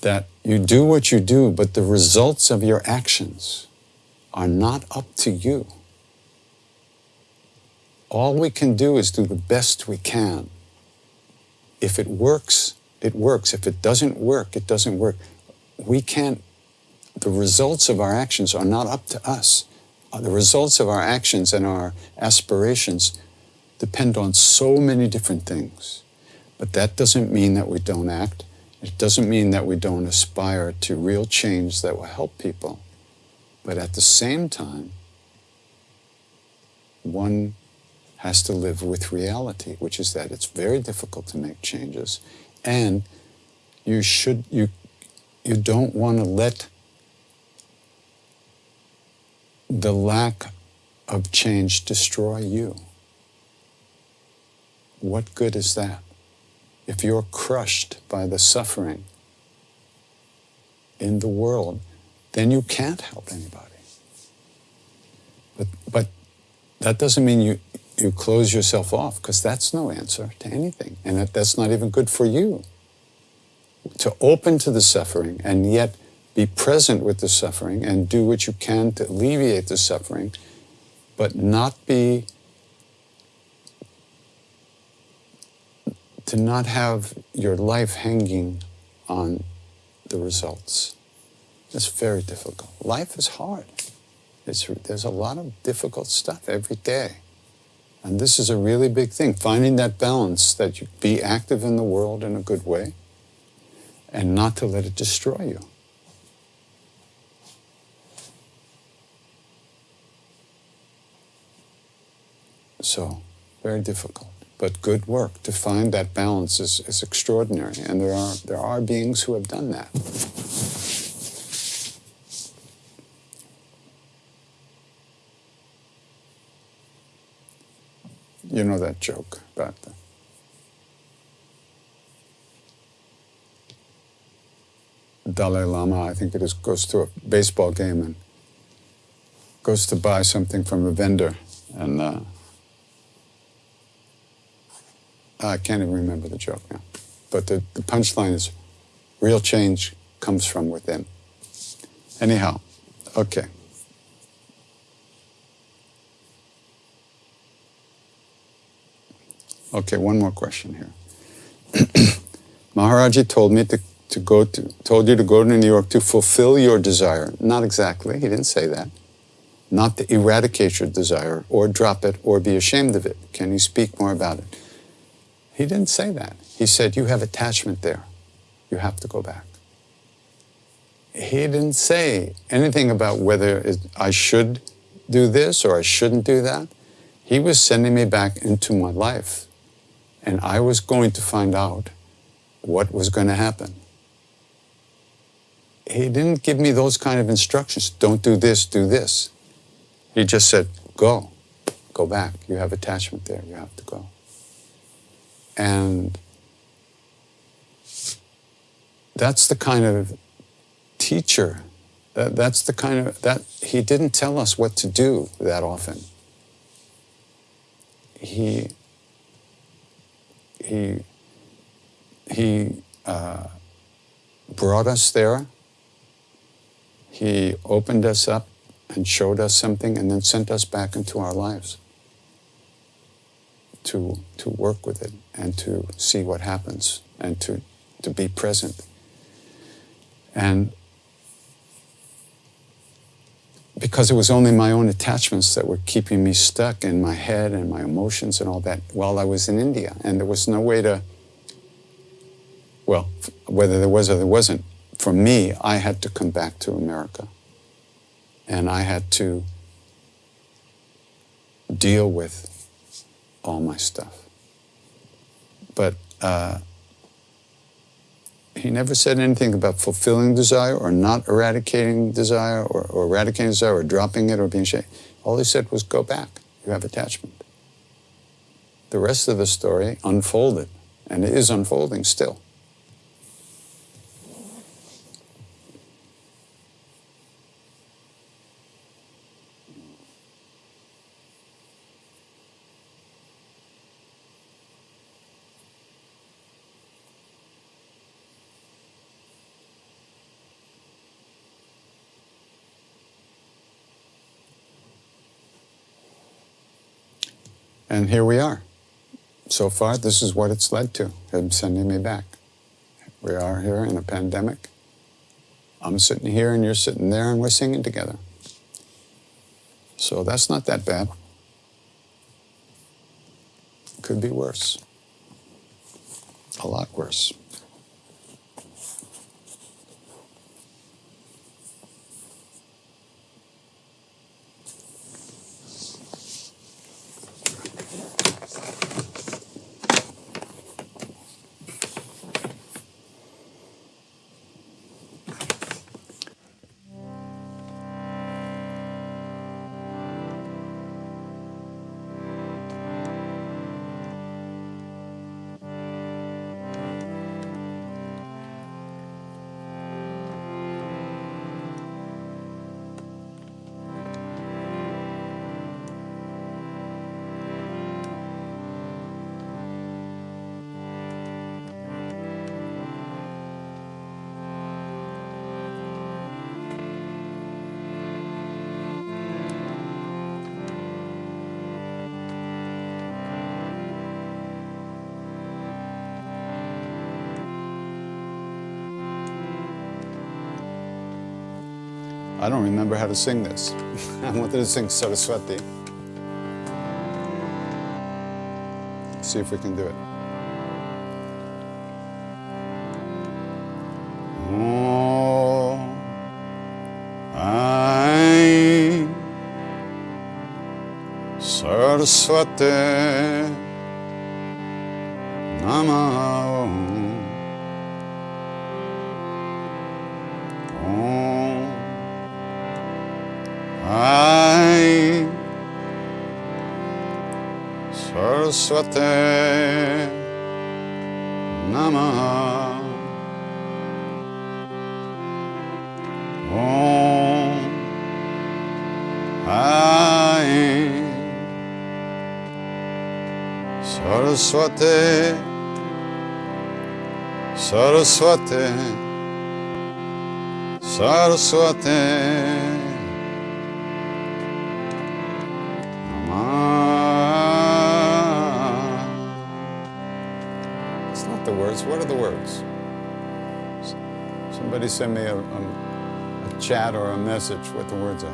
[SPEAKER 1] that you do what you do, but the results of your actions are not up to you. All we can do is do the best we can. If it works, it works. If it doesn't work, it doesn't work. We can't, the results of our actions are not up to us. Uh, The results of our actions and our aspirations depend on so many different things. But that doesn't mean that we don't act. It doesn't mean that we don't aspire to real change that will help people. But at the same time, one has to live with reality, which is that it's very difficult to make changes. And you should you you don't want to let the lack of change destroy you. What good is that? If you're crushed by the suffering in the world, then you can't help anybody. But, but that doesn't mean you, you close yourself off, because that's no answer to anything. And that, that's not even good for you. To open to the suffering and yet be present with the suffering and do what you can to alleviate the suffering, but not be to not have your life hanging on the results. It's very difficult. Life is hard. It's, there's a lot of difficult stuff every day. And this is a really big thing, finding that balance that you be active in the world in a good way and not to let it destroy you. So, very difficult. But good work to find that balance is, is extraordinary. And there are, there are beings who have done that. You know that joke about the Dalai Lama, I think it is, goes to a baseball game and goes to buy something from a vendor. And uh, I can't even remember the joke now. But the, the punchline is real change comes from within. Anyhow, okay. Okay, one more question here. Maharaji told me to, to go to told you to go to New York to fulfill your desire. Not exactly, he didn't say that. Not to eradicate your desire or drop it or be ashamed of it. Can you speak more about it? He didn't say that. He said, You have attachment there. You have to go back. He didn't say anything about whether I should do this or I shouldn't do that. He was sending me back into my life. And I was going to find out what was going to happen. He didn't give me those kind of instructions. Don't do this, do this. He just said, Go, go back. You have attachment there. You have to go. And that's the kind of teacher, that, that's the kind of, that he didn't tell us what to do that often. He, he, he uh, brought us there. He opened us up and showed us something and then sent us back into our lives to, to work with it and to see what happens and to, to be present. And because it was only my own attachments that were keeping me stuck in my head and my emotions and all that while I was in India. And there was no way to, well, whether there was or there wasn't, for me, I had to come back to America. And I had to deal with all my stuff. But uh, he never said anything about fulfilling desire or not eradicating desire or, or eradicating desire or dropping it or being ashamed. All he said was go back. You have attachment. The rest of the story unfolded, and it is unfolding still. And here we are. So far, this is what it's led to him sending me back. We are here in a pandemic. I'm sitting here and you're sitting there and we're singing together. So that's not that bad. Could be worse. A lot worse. Remember how to sing this. I wanted to sing Saraswati. See if we can do it. Oh, I Saraswati Saraswati Namaha Om I Saraswati Saraswati Saraswati Somebody send me a, a, a chat or a message with the words are.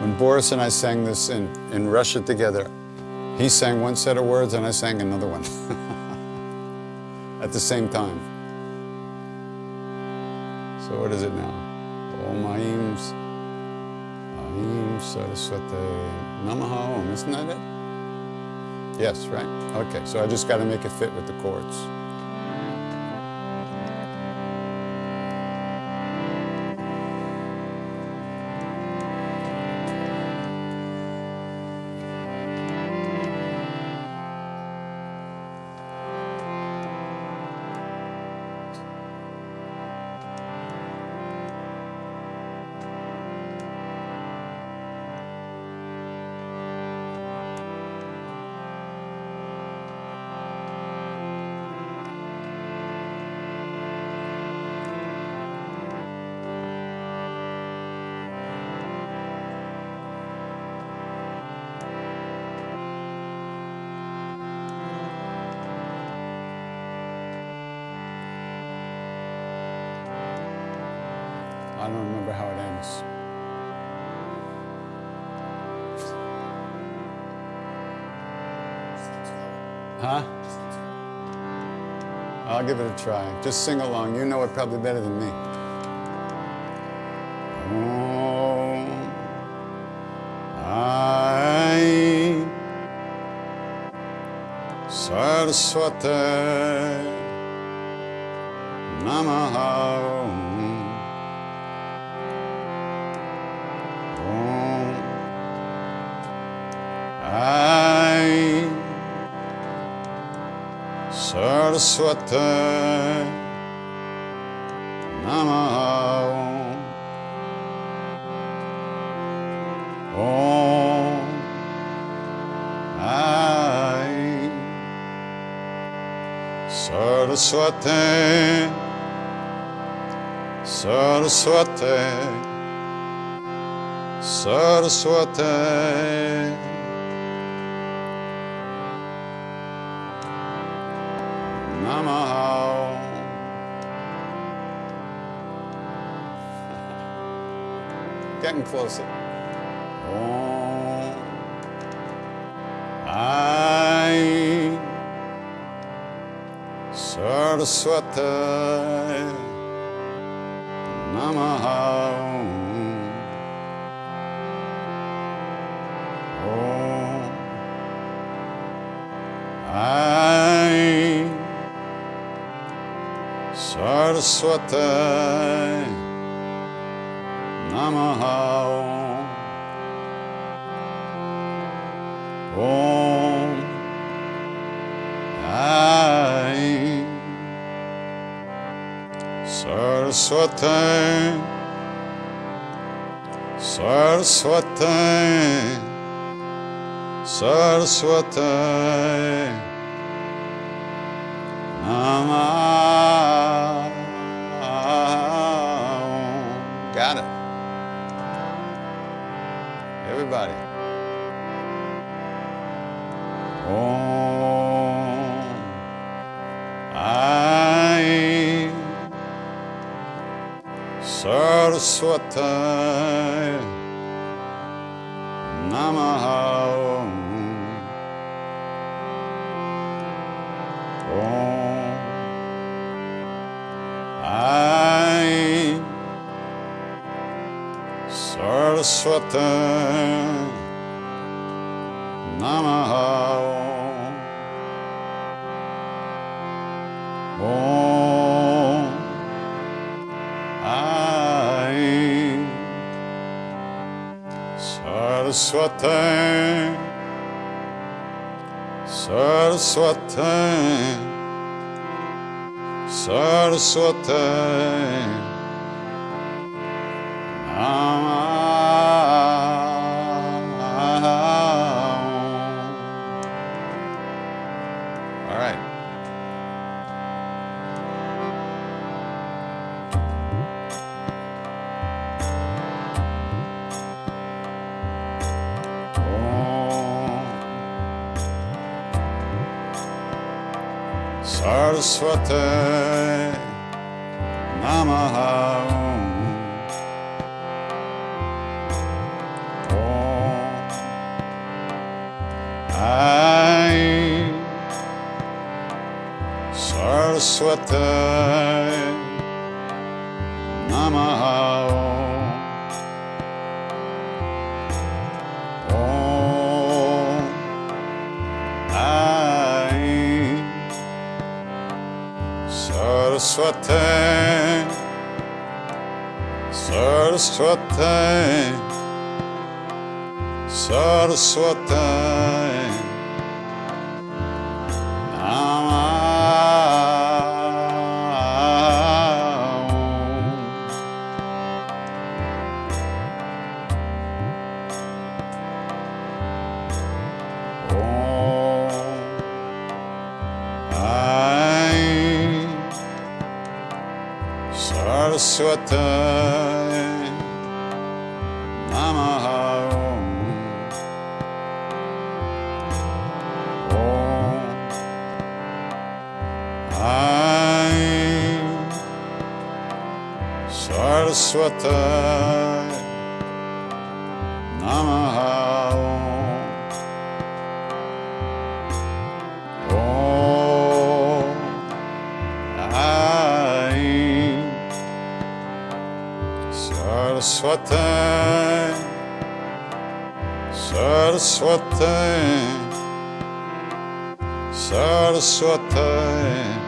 [SPEAKER 1] When Boris and I sang this in, in Russia together, he sang one set of words and I sang another one at the same time. So what is it now? Om Aim, Aim Saraswati Namaha Om, isn't that it? Yes, right? Okay, so I just got to make it fit with the chords. give it a try. Just sing along. You know it probably better than me. Oh, I Saraswati. Saraswati Namaha Om I Saraswati Saraswati Saraswati Getting closer. Om I Saraswati Namaha oh, Om Saraswati Saraswati Saraswati Saraswati Namah Saraswati Namaha Saraswati Saraswati Saraswati Namaha Saraswati Saraswati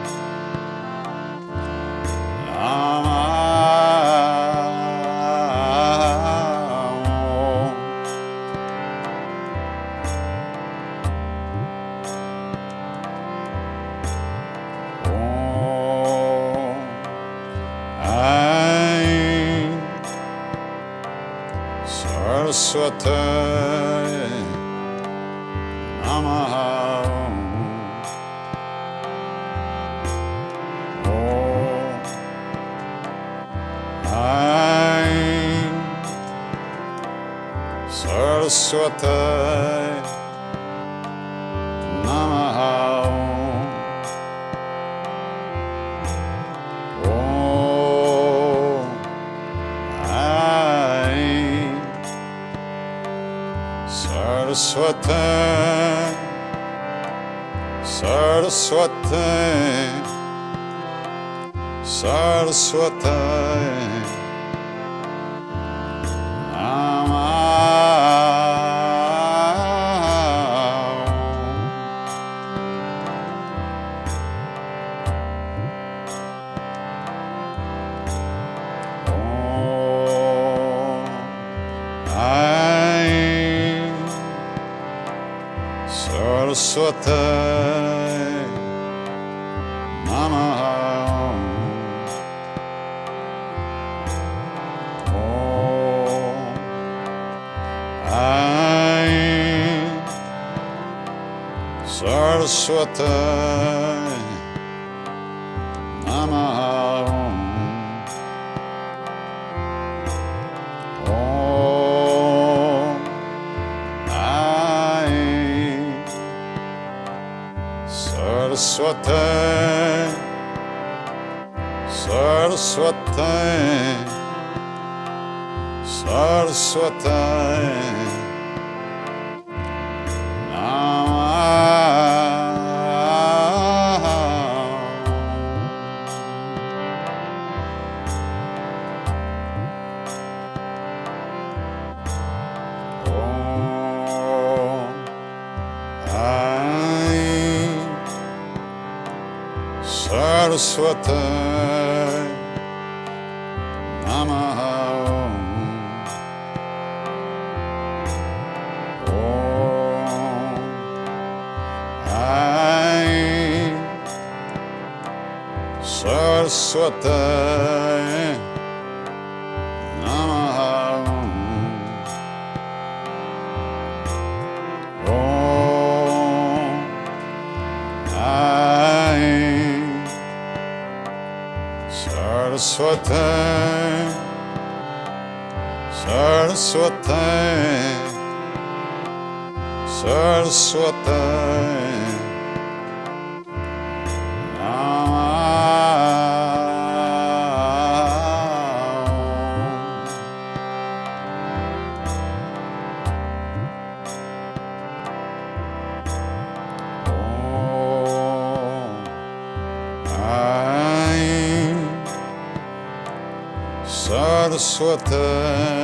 [SPEAKER 1] Saraswati Namaha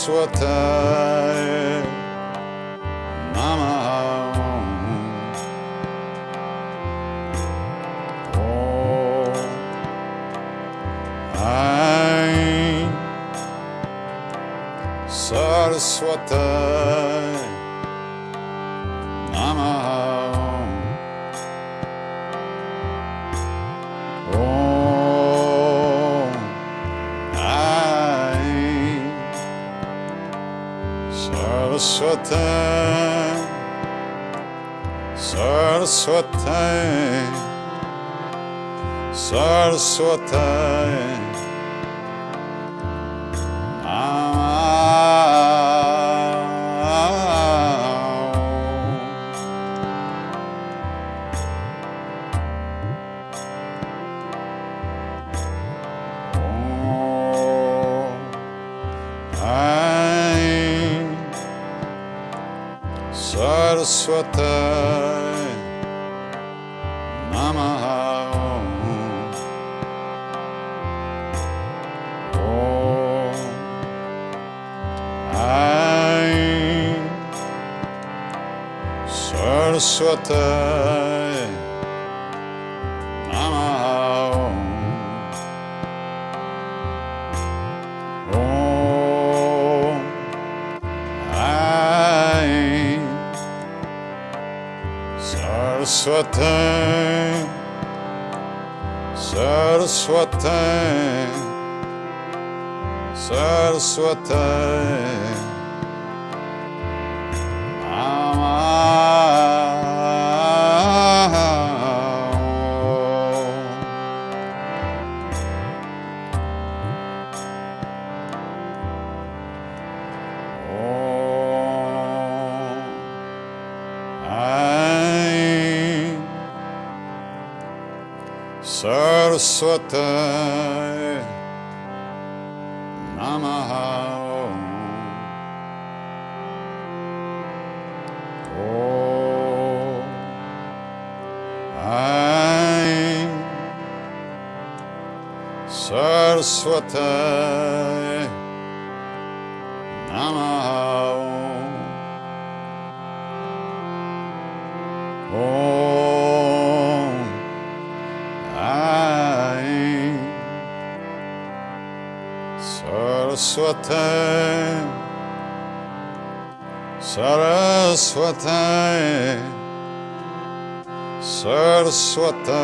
[SPEAKER 1] Saraswati Namaha Saraswati Namaha. Om. Aim. Saraswati Saraswati Saraswati Saraswati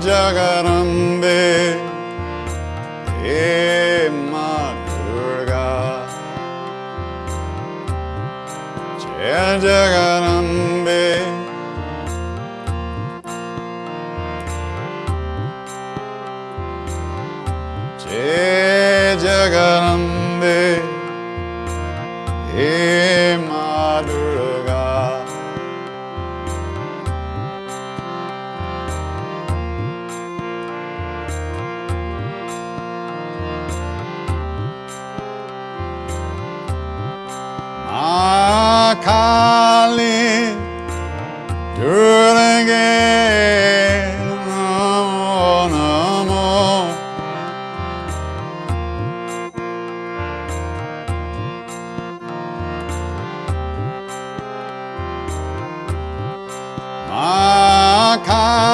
[SPEAKER 1] Jaya 看。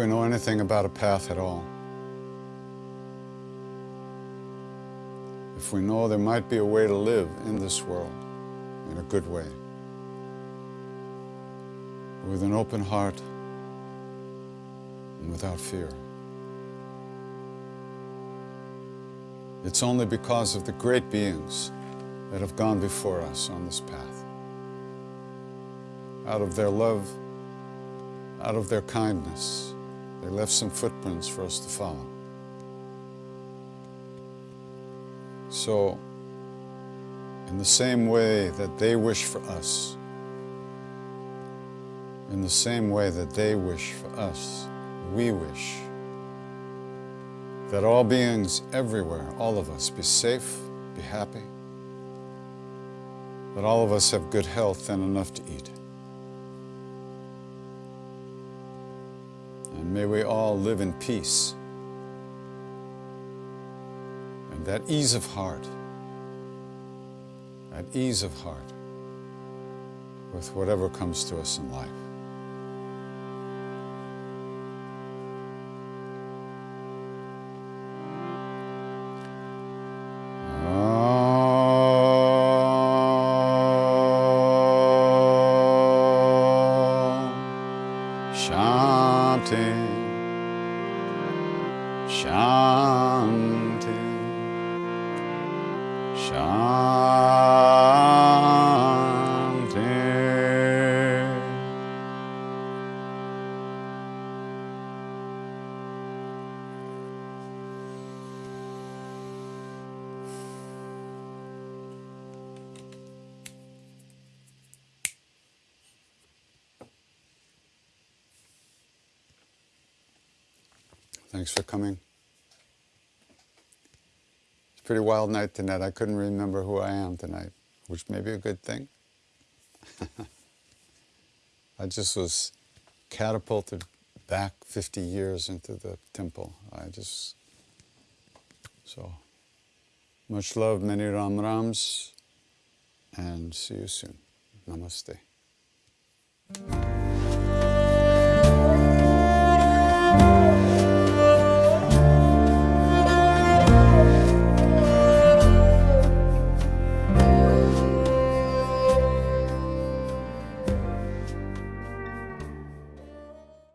[SPEAKER 1] We know anything about a path at all, if we know there might be a way to live in this world in a good way, with an open heart and without fear. It's only because of the great beings that have gone before us on this path. Out of their love, out of their kindness, they left some footprints for us to follow. So, in the same way that they wish for us, in the same way that they wish for us, we wish that all beings everywhere, all of us, be safe, be happy, that all of us have good health and enough to eat. Live in peace and that ease of heart, that ease of heart with whatever comes to us in life. Night tonight. I couldn't remember who I am tonight, which may be a good thing. I just was catapulted back 50 years into the temple. I just, so much love, many Ram Rams, and see you soon. Namaste.